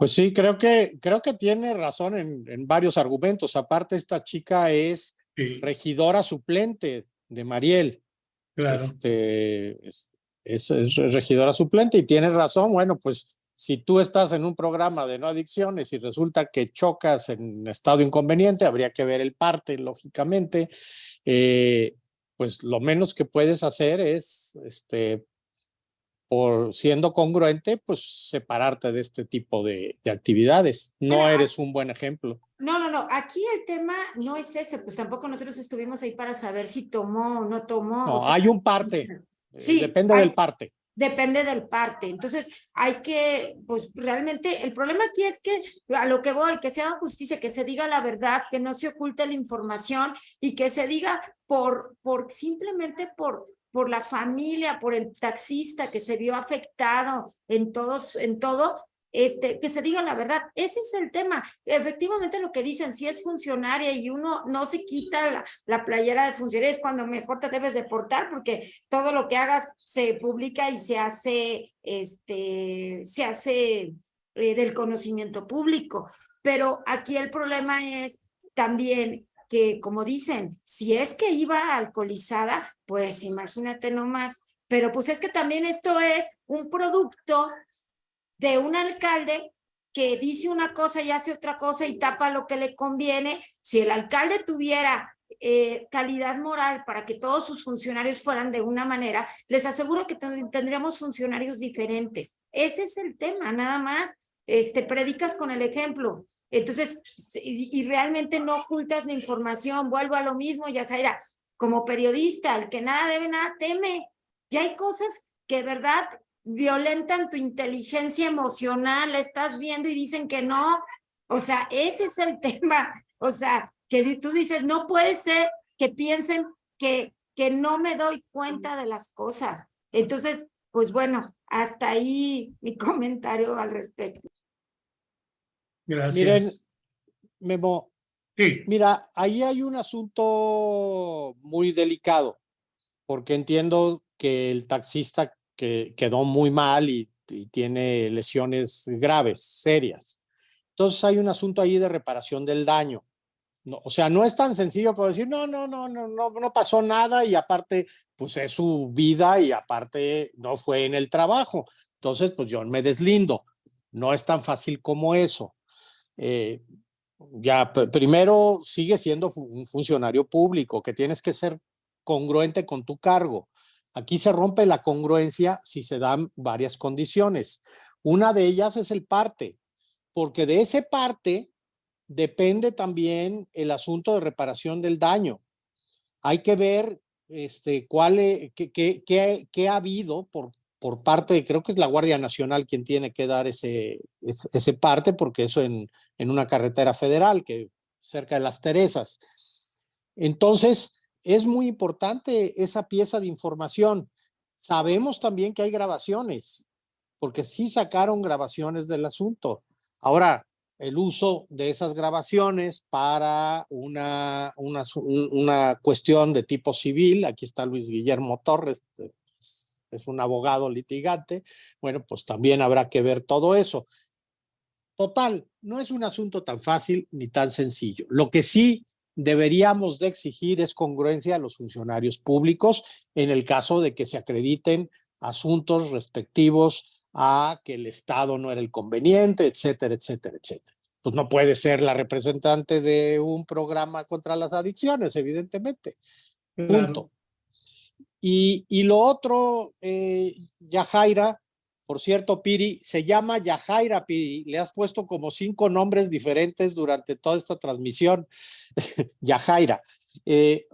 Pues sí, creo que, creo que tiene razón en, en varios argumentos. Aparte, esta chica es sí, regidora suplente de Mariel. claro. Este, es, es- es regidora suplente y tienes razón. Bueno, pues si tú estás en un programa de no adicciones y resulta que chocas en estado inconveniente, habría que ver el parte, lógicamente. Eh, pues lo menos que puedes hacer es, este, por siendo congruente, pues separarte de este tipo de, de actividades. No eres un buen ejemplo. No, no, no, aquí el tema no es ese, pues tampoco nosotros estuvimos ahí para saber si tomó o no tomó. o No, sea, hay un parte. eh, Sí, Depende hay- del parte. Depende del parte. Entonces, hay que, pues realmente, el problema aquí es que a lo que voy, que se haga justicia, que se diga la verdad, que no se oculte la información y que se diga por, por simplemente por, por la familia, por el taxista que se vio afectado en todos, en todo, este, que se diga la verdad. Ese es el tema. Efectivamente lo que dicen, si es funcionaria y uno no se quita la, la playera del funcionario, es cuando mejor te debes de portar porque todo lo que hagas se publica y se hace, este, se hace eh, del conocimiento público. Pero aquí el problema es también que, como dicen, si es que iba alcoholizada, pues imagínate nomás. Pero pues es que también esto es un producto de un alcalde que dice una cosa y hace otra cosa y tapa lo que le conviene. Si el alcalde tuviera eh, calidad moral para que todos sus funcionarios fueran de una manera, les aseguro que tendríamos funcionarios diferentes. Ese es el tema, nada más. Este, predicas con el ejemplo. Entonces, y, realmente no ocultas la información. Vuelvo a lo mismo, Yajaira, como periodista, el que nada debe, nada teme. Ya hay cosas que, verdad, violentan tu inteligencia emocional, la estás viendo y dicen que no. O sea, ese es el tema. O sea, que tú dices, no puede ser que piensen que, que no me doy cuenta de las cosas. Entonces, pues bueno, hasta ahí mi comentario al respecto. Gracias. Miren, Memo, Sí, mira, ahí hay un asunto muy delicado, porque entiendo que el taxista que quedó muy mal y, y tiene lesiones graves, serias. Entonces hay un asunto ahí de reparación del daño. No, o sea, no es tan sencillo como decir, no, no, no, no, no, no pasó nada y aparte, pues es su vida y aparte no fue en el trabajo. Entonces, pues yo me deslindo. No es tan fácil como eso. Eh, ya, pr- primero sigue siendo un funcionario público, que tienes que ser congruente con tu cargo. Aquí se rompe la congruencia si se dan varias condiciones. Una de ellas es el parte, porque de ese parte depende también el asunto de reparación del daño. Hay que ver este, cuál, e- qué, qué- qué- qué ha habido por, por parte, creo que es la Guardia Nacional quien tiene que dar ese, ese, parte, porque eso en, en una carretera federal, que cerca de las Teresas. Entonces, es muy importante esa pieza de información. Sabemos también que hay grabaciones, porque sí sacaron grabaciones del asunto. Ahora, el uso de esas grabaciones para una, una, una cuestión de tipo civil, aquí está Luis Guillermo Torres, eh, es- un abogado litigante, bueno, pues también habrá que ver todo eso. Total, no es un asunto tan fácil ni tan sencillo. Lo que sí deberíamos de exigir es congruencia a los funcionarios públicos en el caso de que se acrediten asuntos respectivos a que el Estado no era el conveniente, etcétera, etcétera, etcétera. Pues no puede ser la representante de un programa contra las adicciones, evidentemente. claro. Y, y lo otro, eh, Yajaira, por cierto, Piri, se llama Yajaira Piri. Le has puesto como cinco nombres diferentes durante toda esta transmisión. Yajaira. Eh,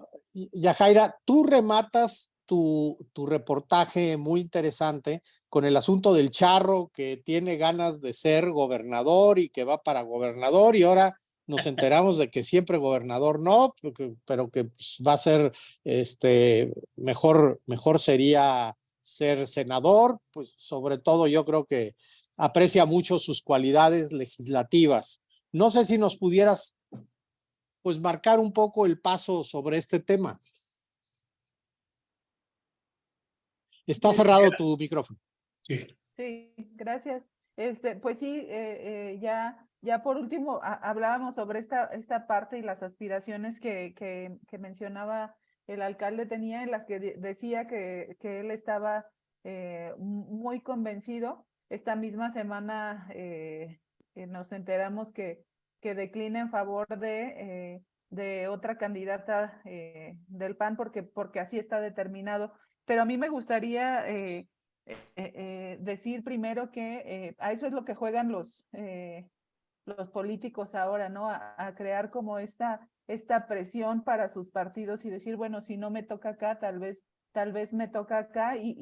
Yajaira, tú rematas tu reportaje muy interesante con el asunto del charro que tiene ganas de ser gobernador y que va para gobernador y ahora nos enteramos de que siempre gobernador no, pero que, pues, va a ser este mejor, mejor sería ser senador, pues sobre todo yo creo que aprecia mucho sus cualidades legislativas. No sé si nos pudieras pues marcar un poco el paso sobre este tema. Está cerrado tu micrófono. Sí. Sí, gracias. Este, pues sí, eh, eh, ya, ya por último ha- hablábamos sobre esta, esta parte y las aspiraciones que, que, mencionaba el alcalde tenía, en las que de- decía que, que él estaba eh, mu- muy convencido. Esta misma semana eh, eh, nos enteramos que, que declina en favor de, de otra candidata del PAN porque, porque así está determinado. Pero a mí me gustaría decir primero que a eso es lo que juegan los, los políticos ahora, ¿no? A, crear como esta, esta presión para sus partidos y decir, bueno, si no me toca acá, tal vez, tal vez me toca acá y,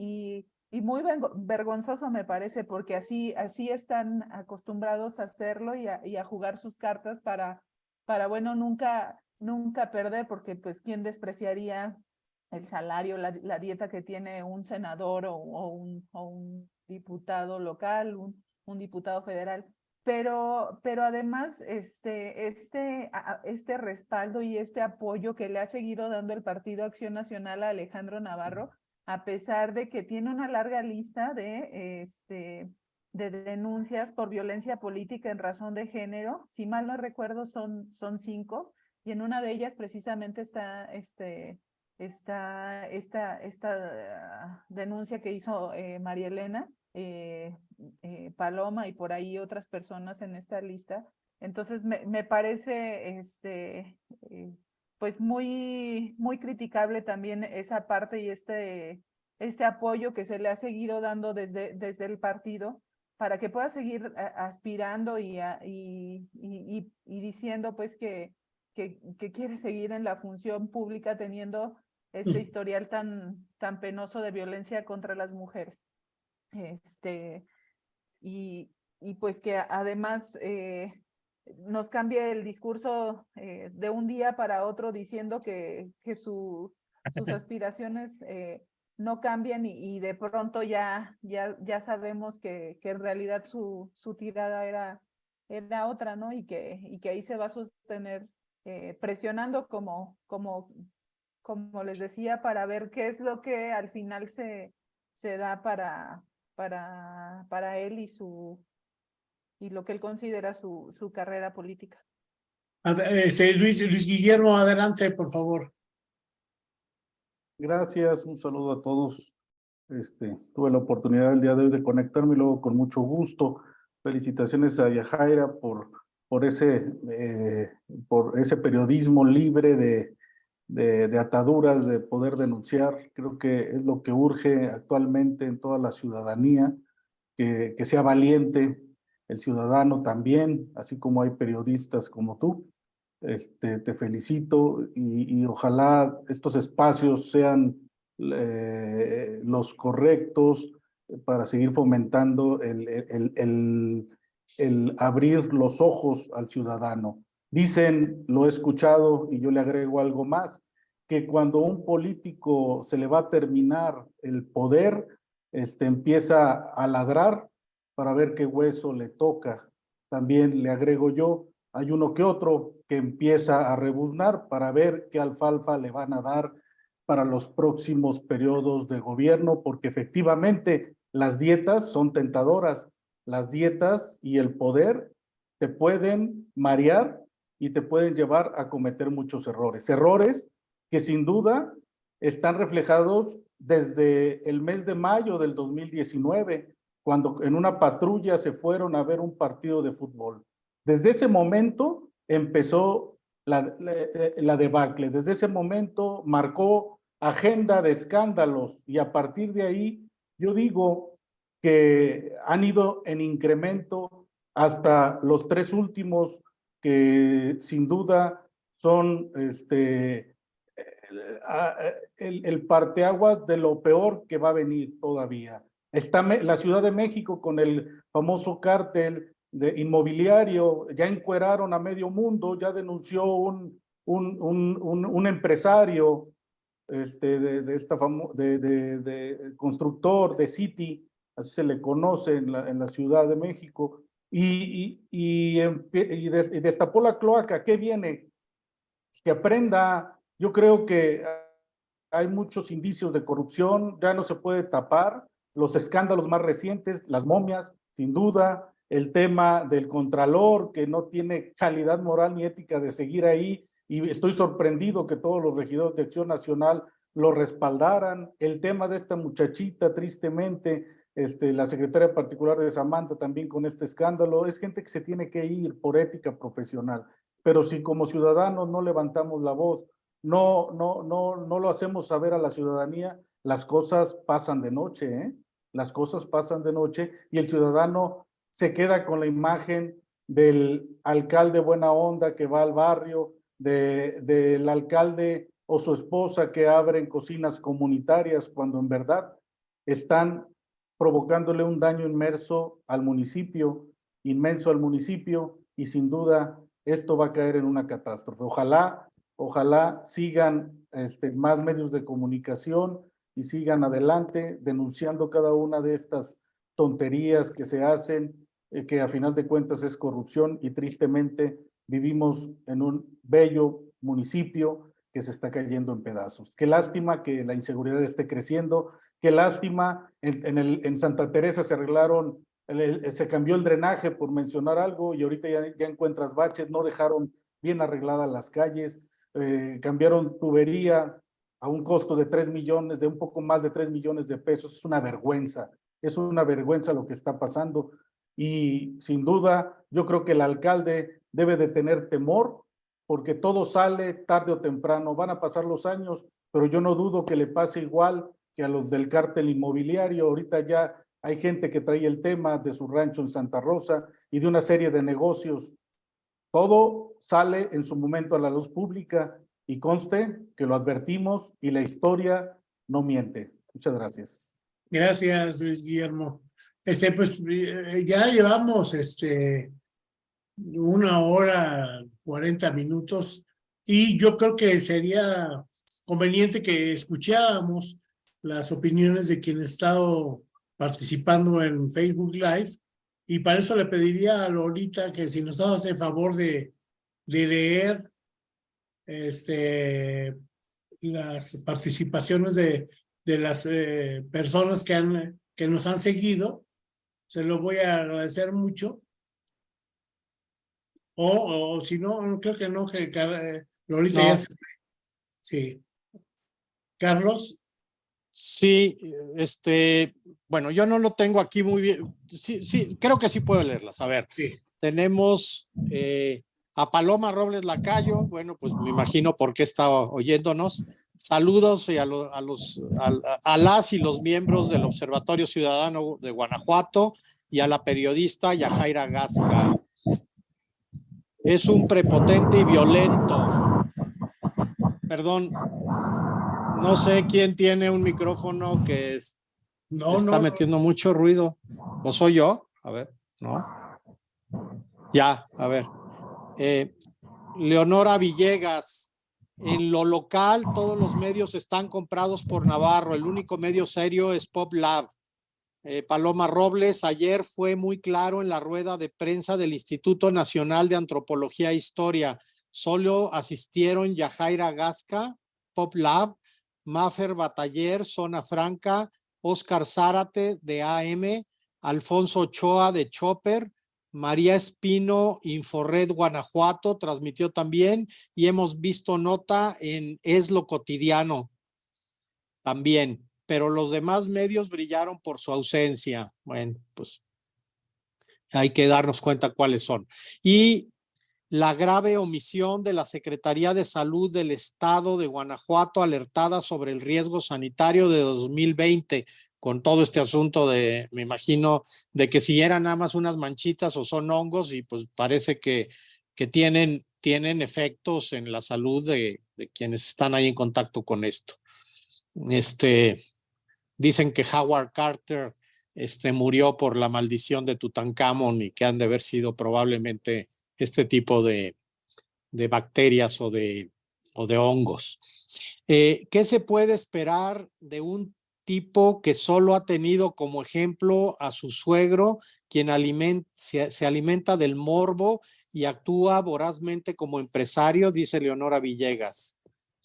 y, muy vergonzoso me parece porque así, así están acostumbrados a hacerlo y a, jugar sus cartas para, para, bueno, nunca, nunca perder porque pues quién despreciaría el salario, la, dieta que tiene un senador o, un, o un diputado local, un diputado federal. Pero, pero además, este, este, este respaldo y este apoyo que le ha seguido dando el Partido Acción Nacional a Alejandro Navarro, a pesar de que tiene una larga lista de, este, de denuncias por violencia política en razón de género, si mal no recuerdo son, son cinco, y en una de ellas precisamente está este, esta, esta, esta denuncia que hizo eh, María Elena eh, eh, Paloma y por ahí otras personas en esta lista. Entonces me, me parece este, pues muy, muy criticable también esa parte y este, este apoyo que se le ha seguido dando desde, desde el partido para que pueda seguir aspirando y, y, y, y, diciendo pues que, que, que, quiere seguir en la función pública teniendo este historial tan, tan penoso de violencia contra las mujeres. Este, y, y pues que además eh, nos cambie el discurso eh, de un día para otro diciendo que, que su, sus aspiraciones eh, no cambian y, y, de pronto ya, ya, ya sabemos que, que en realidad su, su tirada era, era otra, ¿no? Y que, y que ahí se va a sostener presionando como, como como les decía, para ver qué es lo que al final se, se da para, para, para él y, su, y lo que él considera su, su carrera política. Este, Luis, Luis Guillermo, adelante, por favor. Gracias, un saludo a todos. Este, tuve la oportunidad el día de hoy de conectarme y luego con mucho gusto. Felicitaciones a Yajaira por, por, ese, eh, por ese periodismo libre de, de, ataduras, de poder denunciar. Creo que es lo que urge actualmente en toda la ciudadanía, que, que sea valiente el ciudadano también, así como hay periodistas como tú. Este, te felicito y, ojalá estos espacios sean eh, los correctos para seguir fomentando el, el, el abrir los ojos al ciudadano. Dicen, lo he escuchado y yo le agrego algo más, que cuando un político se le va a terminar el poder, este, empieza a ladrar para ver qué hueso le toca. También le agrego yo, hay uno que otro que empieza a rebuznar para ver qué alfalfa le van a dar para los próximos periodos de gobierno, porque efectivamente las dietas son tentadoras. Las dietas y el poder te pueden marear y te pueden llevar a cometer muchos errores. Errores que sin duda están reflejados desde el mes de mayo del 2019, cuando en una patrulla se fueron a ver un partido de fútbol. Desde ese momento empezó la, la, debacle, desde ese momento marcó agenda de escándalos y a partir de ahí yo digo que han ido en incremento hasta los tres últimos que sin duda son este, el, el parteaguas de lo peor que va a venir todavía. Está la Ciudad de México con el famoso cártel de inmobiliario, ya encueraron a medio mundo, ya denunció un, un, un, un, empresario este, de, de esta de, de, de, constructor de City, así se le conoce en la, en la Ciudad de México, y, y, y, destapó la cloaca. ¿Qué viene? Que aprenda. Yo creo que hay muchos indicios de corrupción, ya no se puede tapar. Los escándalos más recientes, las momias, sin duda, el tema del contralor, que no tiene calidad moral ni ética de seguir ahí, y estoy sorprendido que todos los regidores de Acción Nacional lo respaldaran. El tema de esta muchachita, tristemente, este, la secretaria particular de Samantha también con este escándalo, es gente que se tiene que ir por ética profesional, pero si como ciudadanos no levantamos la voz, no, no, no, no lo hacemos saber a la ciudadanía, las cosas pasan de noche, ¿eh? las cosas pasan de noche y el ciudadano se queda con la imagen del alcalde buena onda que va al barrio, de, del alcalde o su esposa que abren cocinas comunitarias cuando en verdad están provocándole un daño inmerso al municipio, inmenso al municipio, y sin duda esto va a caer en una catástrofe. Ojalá, ojalá sigan este, más medios de comunicación y sigan adelante denunciando cada una de estas tonterías que se hacen eh, que a final de cuentas es corrupción y tristemente vivimos en un bello municipio que se está cayendo en pedazos. Qué lástima que la inseguridad esté creciendo, qué lástima, en, Santa Teresa se arreglaron, se cambió el drenaje por mencionar algo y ahorita ya, ya encuentras baches, no dejaron bien arregladas las calles, eh, cambiaron tubería a un costo de 3 millones, de un poco más de 3 millones de pesos, es una vergüenza, es una vergüenza lo que está pasando y sin duda yo creo que el alcalde debe de tener temor porque todo sale tarde o temprano, van a pasar los años, pero yo no dudo que le pase igual que a los del cártel inmobiliario, ahorita ya hay gente que trae el tema de su rancho en Santa Rosa y de una serie de negocios todo sale en su momento a la luz pública y conste que lo advertimos y la historia no miente. Muchas gracias. Gracias, Luis Guillermo. Este, pues eh, ya llevamos este una hora, cuarenta minutos y yo creo que sería conveniente que escucháramos las opiniones de quienes han estado participando en Facebook Live y para eso le pediría a Lolita que si nos hace el favor de, de leer este, las participaciones de, de las eh, personas que, han, que nos han seguido, se lo voy a agradecer mucho. O, o si no, creo que no, que eh, Lolita ya se... Sí. Carlos. Sí, este, bueno, yo no lo tengo aquí muy bien. Sí, sí, creo que sí puedo leerlas. A ver, tenemos eh, a Paloma Robles Lacayo. Bueno, pues me imagino por qué está oyéndonos. Saludos a, a, los, a, las y los miembros del Observatorio Ciudadano de Guanajuato y a la periodista Yajaira Gasca. Es un prepotente y violento. Perdón, no sé quién tiene un micrófono que es no, está metiendo mucho ruido. ¿No soy yo? A ver, no. Ya, a ver. Eh, Leonora Villegas. En lo local, todos los medios están comprados por Navarro. El único medio serio es Pop Lab. Eh, Paloma Robles, ayer fue muy claro en la rueda de prensa del Instituto Nacional de Antropología e Historia. Solo asistieron Yajaira Gasca, Pop Lab, Mafer Bataller, Zona Franca, Oscar Zárate de AM, Alfonso Ochoa de Chopper, María Espino, Inforred Guanajuato, transmitió también y hemos visto nota en Es lo cotidiano también, pero los demás medios brillaron por su ausencia. Bueno, pues hay que darnos cuenta cuáles son. Y la grave omisión de la Secretaría de Salud del Estado de Guanajuato alertada sobre el riesgo sanitario de 2020 con todo este asunto de, me imagino, de que si eran nada más unas manchitas o son hongos y pues parece que, que tienen, tienen efectos en la salud de, quienes están ahí en contacto con esto. Este, dicen que Howard Carter este, murió por la maldición de Tutankamón y que han de haber sido probablemente este tipo de, de bacterias o de, o de hongos. Eh, ¿Qué se puede esperar de un tipo que solo ha tenido como ejemplo a su suegro, quien se, se, alimenta del morbo y actúa vorazmente como empresario, dice Leonora Villegas.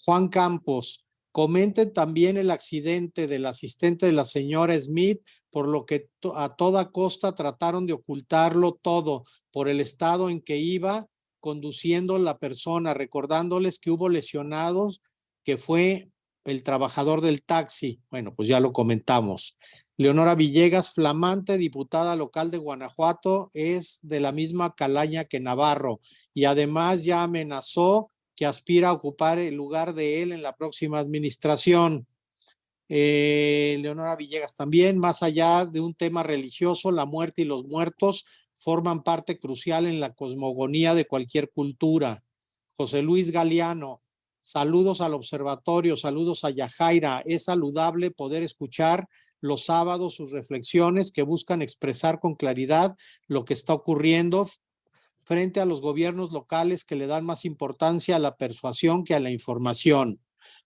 Juan Campos, comenten también el accidente del asistente de la señora Smith, por lo que a toda costa trataron de ocultarlo todo por el estado en que iba conduciendo la persona, recordándoles que hubo lesionados, que fue el trabajador del taxi. Bueno, pues ya lo comentamos. Leonora Villegas, flamante diputada local de Guanajuato, es de la misma calaña que Navarro y además ya amenazó que aspira a ocupar el lugar de él en la próxima administración. Eh, Leonora Villegas también, más allá de un tema religioso, la muerte y los muertos forman parte crucial en la cosmogonía de cualquier cultura. José Luis Galeano, saludos al observatorio, saludos a Yajaira. Es saludable poder escuchar los sábados sus reflexiones que buscan expresar con claridad lo que está ocurriendo frente a los gobiernos locales que le dan más importancia a la persuasión que a la información.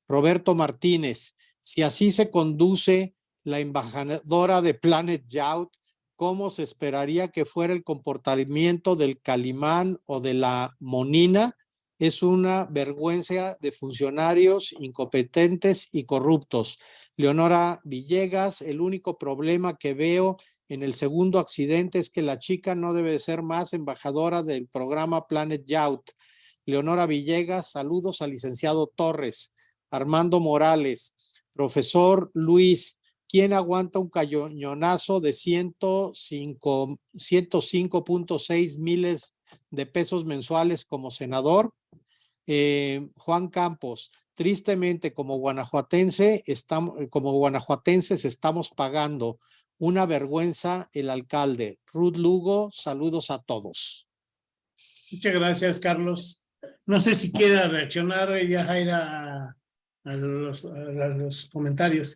Roberto Martínez, si así se conduce la embajadora de Planet Youth, cómo se esperaría que fuera el comportamiento del calimán o de la monina. Es una vergüenza de funcionarios incompetentes y corruptos. Leonora Villegas, el único problema que veo en el segundo accidente es que la chica no debe ser más embajadora del programa Planet Youth. Leonora Villegas, saludos al licenciado Torres, Armando Morales, profesor Luis, ¿quién aguanta un cañonazo de 105 105.6 miles de pesos mensuales como senador? Eh, Juan Campos, tristemente como guanajuatense, estamos, como guanajuatenses estamos pagando una vergüenza el alcalde. Ruth Lugo, saludos a todos. Muchas gracias, Carlos. No sé si quiera reaccionar ya Jaira a los, a los comentarios.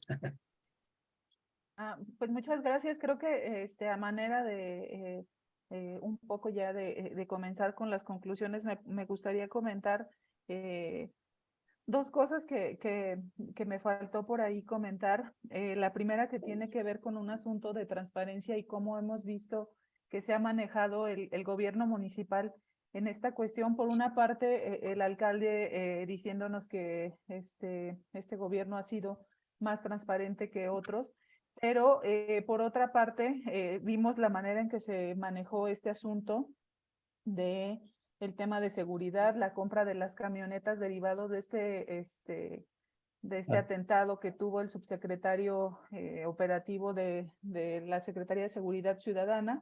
Ah, pues muchas gracias. Creo que este, a manera de eh, eh, un poco ya de, de, comenzar con las conclusiones, me, me gustaría comentar eh, dos cosas que, que, que, me faltó por ahí comentar. Eh, la primera que tiene que ver con un asunto de transparencia y cómo hemos visto que se ha manejado el, el gobierno municipal en esta cuestión. Por una parte, eh, el alcalde eh, diciéndonos que este, este gobierno ha sido más transparente que otros, pero por otra parte, vimos la manera en que se manejó este asunto de el tema de seguridad, la compra de las camionetas derivado de este, este, de este atentado que tuvo el subsecretario eh, operativo de, de, la Secretaría de Seguridad Ciudadana,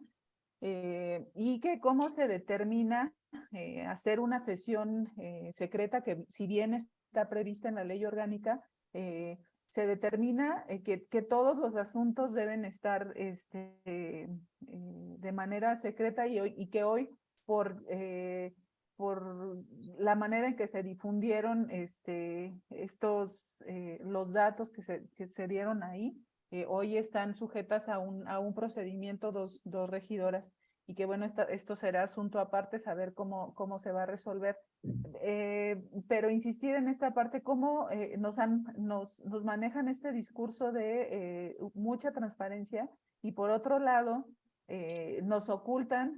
eh, y que cómo se determina eh, hacer una sesión secreta que si bien está prevista en la ley orgánica, se determina que, que, todos los asuntos deben estar este, de manera secreta y, hoy, y que hoy por, eh, por la manera en que se difundieron este, estos, eh, los datos que se, que se dieron ahí, eh, hoy están sujetas a un, a un procedimiento dos, dos regidoras y que bueno, esta, esto será asunto aparte, saber cómo, cómo se va a resolver. Eh, pero insistir en esta parte, cómo eh, nos, han, nos, nos manejan este discurso de eh, mucha transparencia y por otro lado, nos ocultan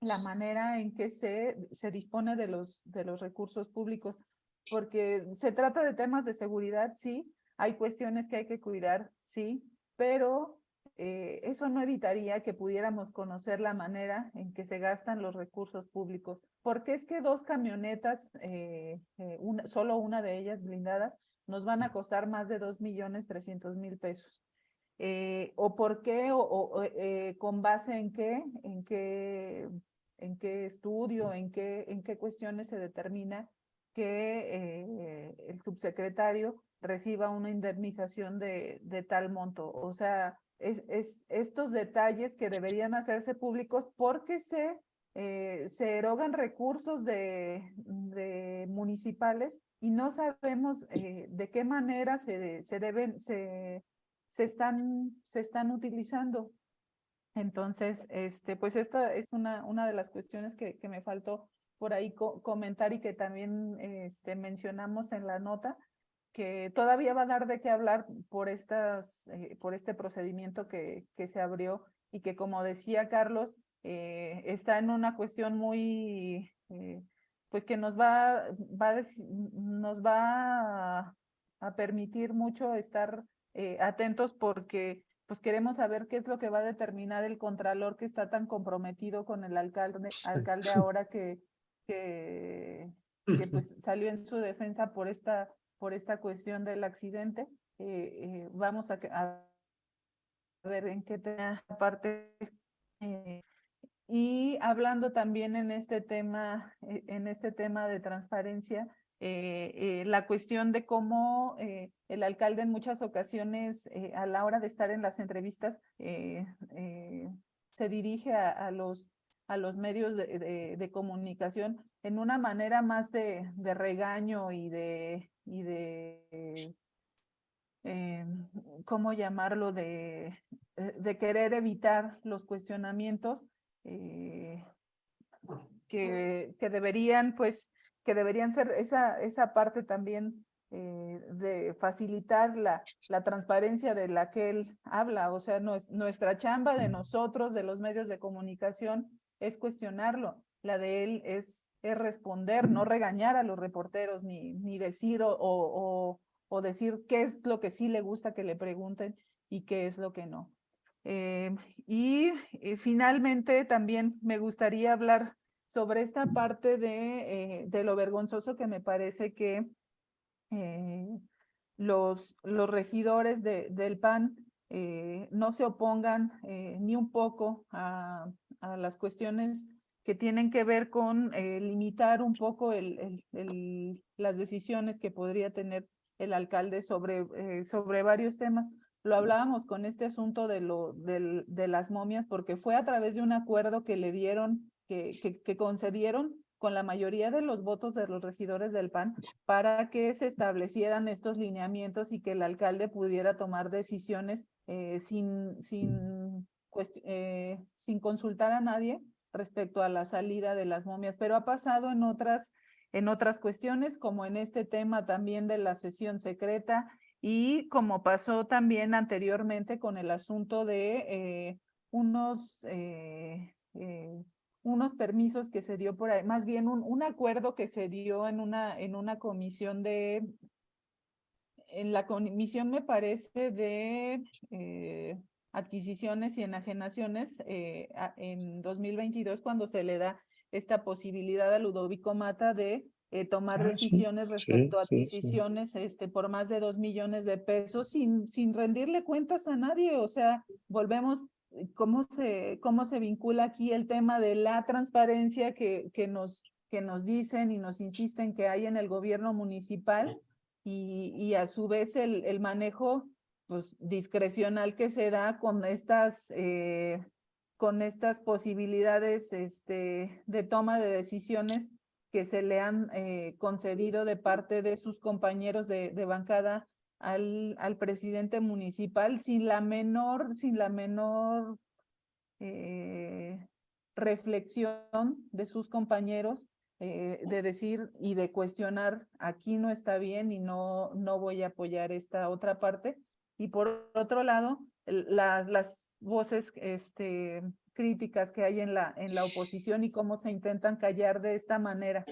la manera en que se, se dispone de los, de los recursos públicos, porque se trata de temas de seguridad, sí, hay cuestiones que hay que cuidar, sí, pero eh, eso no evitaría que pudiéramos conocer la manera en que se gastan los recursos públicos. porque es que dos camionetas, eh, eh, una, solo una de ellas blindadas, nos van a costar más de dos millones trescientos mil pesos? Eh, ¿O por qué? ¿O, o eh, con base en qué? ¿En qué, en qué estudio? ¿En qué, en qué cuestiones se determina que el subsecretario reciba una indemnización de, tal monto? O sea, es, es, estos detalles que deberían hacerse públicos porque se, eh, se erogan recursos de, municipales y no sabemos eh, de qué manera se, se deben, se, se, están, se están utilizando. Entonces, este, pues esta es una, una de las cuestiones que, que me faltó por ahí co comentar y que también este, mencionamos en la nota, que todavía va a dar de qué hablar por, estas, eh, por este procedimiento que, que se abrió y que, como decía Carlos, eh, está en una cuestión muy, eh, pues que nos va, va, nos va a, permitir mucho estar eh, atentos porque pues queremos saber qué es lo que va a determinar el contralor que está tan comprometido con el alcalde, alcalde ahora que, que, que pues salió en su defensa por esta por esta cuestión del accidente. Eh, eh, vamos a, a, ver en qué tema parte. Eh, y hablando también en este tema, en este tema de transparencia, la cuestión de cómo el alcalde en muchas ocasiones a la hora de estar en las entrevistas se dirige a, a los a los medios de, de, de, comunicación en una manera más de, de regaño y de, y de eh, ¿cómo llamarlo? De, eh, de querer evitar los cuestionamientos eh, que, que deberían, pues, que deberían ser esa, esa parte también eh, de facilitar la, la transparencia de la que él habla. O sea, no es, nuestra chamba de nosotros, de los medios de comunicación, es cuestionarlo. La de él es, es responder, no regañar a los reporteros, ni, ni decir o, o, o decir qué es lo que sí le gusta que le pregunten y qué es lo que no. Eh, y eh, finalmente también me gustaría hablar sobre esta parte de, de lo vergonzoso que me parece que eh, los, los regidores de, del PAN eh, no se opongan eh, ni un poco a, a, las cuestiones que tienen que ver con limitar un poco el, el, el, las decisiones que podría tener el alcalde sobre, sobre varios temas. Lo hablábamos con este asunto de, lo, de, de las momias porque fue a través de un acuerdo que le dieron, que, concedieron con la mayoría de los votos de los regidores del PAN para que se establecieran estos lineamientos y que el alcalde pudiera tomar decisiones eh, sin, sin, eh, sin consultar a nadie respecto a la salida de las momias, pero ha pasado en otras, en otras cuestiones, como en este tema también de la sesión secreta y como pasó también anteriormente con el asunto de eh, unos eh, unos permisos que se dio por ahí, más bien un, un acuerdo que se dio en una, en una comisión de, en la comisión me parece de eh, adquisiciones y enajenaciones eh, en 2022 cuando se le da esta posibilidad a Ludovico Mata de eh, tomar ah, decisiones sí, respecto sí, a adquisiciones sí, este, por más de dos millones de pesos sin, sin rendirle cuentas a nadie. O sea, volvemos cómo se, cómo se vincula aquí el tema de la transparencia que, que, nos, que nos dicen y nos insisten que hay en el gobierno municipal y, y a su vez el, el manejo pues, discrecional que se da con estas, eh, con estas posibilidades este, de toma de decisiones que se le han eh, concedido de parte de sus compañeros de, de bancada al, al presidente municipal sin la menor, sin la menor eh, reflexión de sus compañeros eh, de decir y de cuestionar aquí no está bien y no, no voy a apoyar esta otra parte. Y por otro lado, la, las voces este, críticas que hay en la, en la oposición y cómo se intentan callar de esta manera.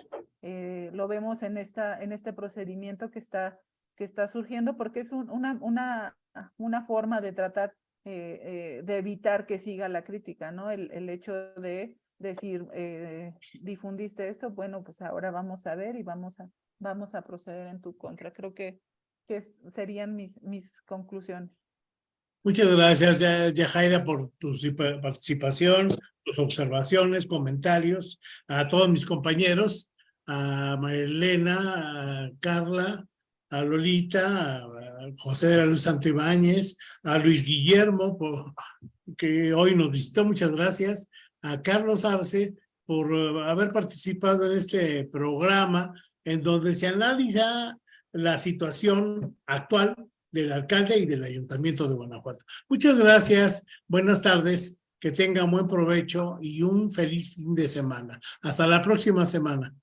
Eh, lo vemos en, esta, en este procedimiento que está que está surgiendo porque es un, una, una, una forma de tratar eh, eh, de evitar que siga la crítica, ¿no? El, el hecho de decir, eh, difundiste esto, bueno, pues ahora vamos a ver y vamos a, vamos a proceder en tu contra. Creo que, que serían mis, mis conclusiones. Muchas gracias, Yajaira, por tu participación, tus observaciones, comentarios, a todos mis compañeros, a Marilena, a Carla, a Lolita, a José de la Luz Santibáñez, a Luis Guillermo, por, que hoy nos visitó, muchas gracias, a Carlos Arce por uh, haber participado en este programa en donde se analiza la situación actual del alcalde y del ayuntamiento de Guanajuato. Muchas gracias, buenas tardes, que tengan buen provecho y un feliz fin de semana. Hasta la próxima semana.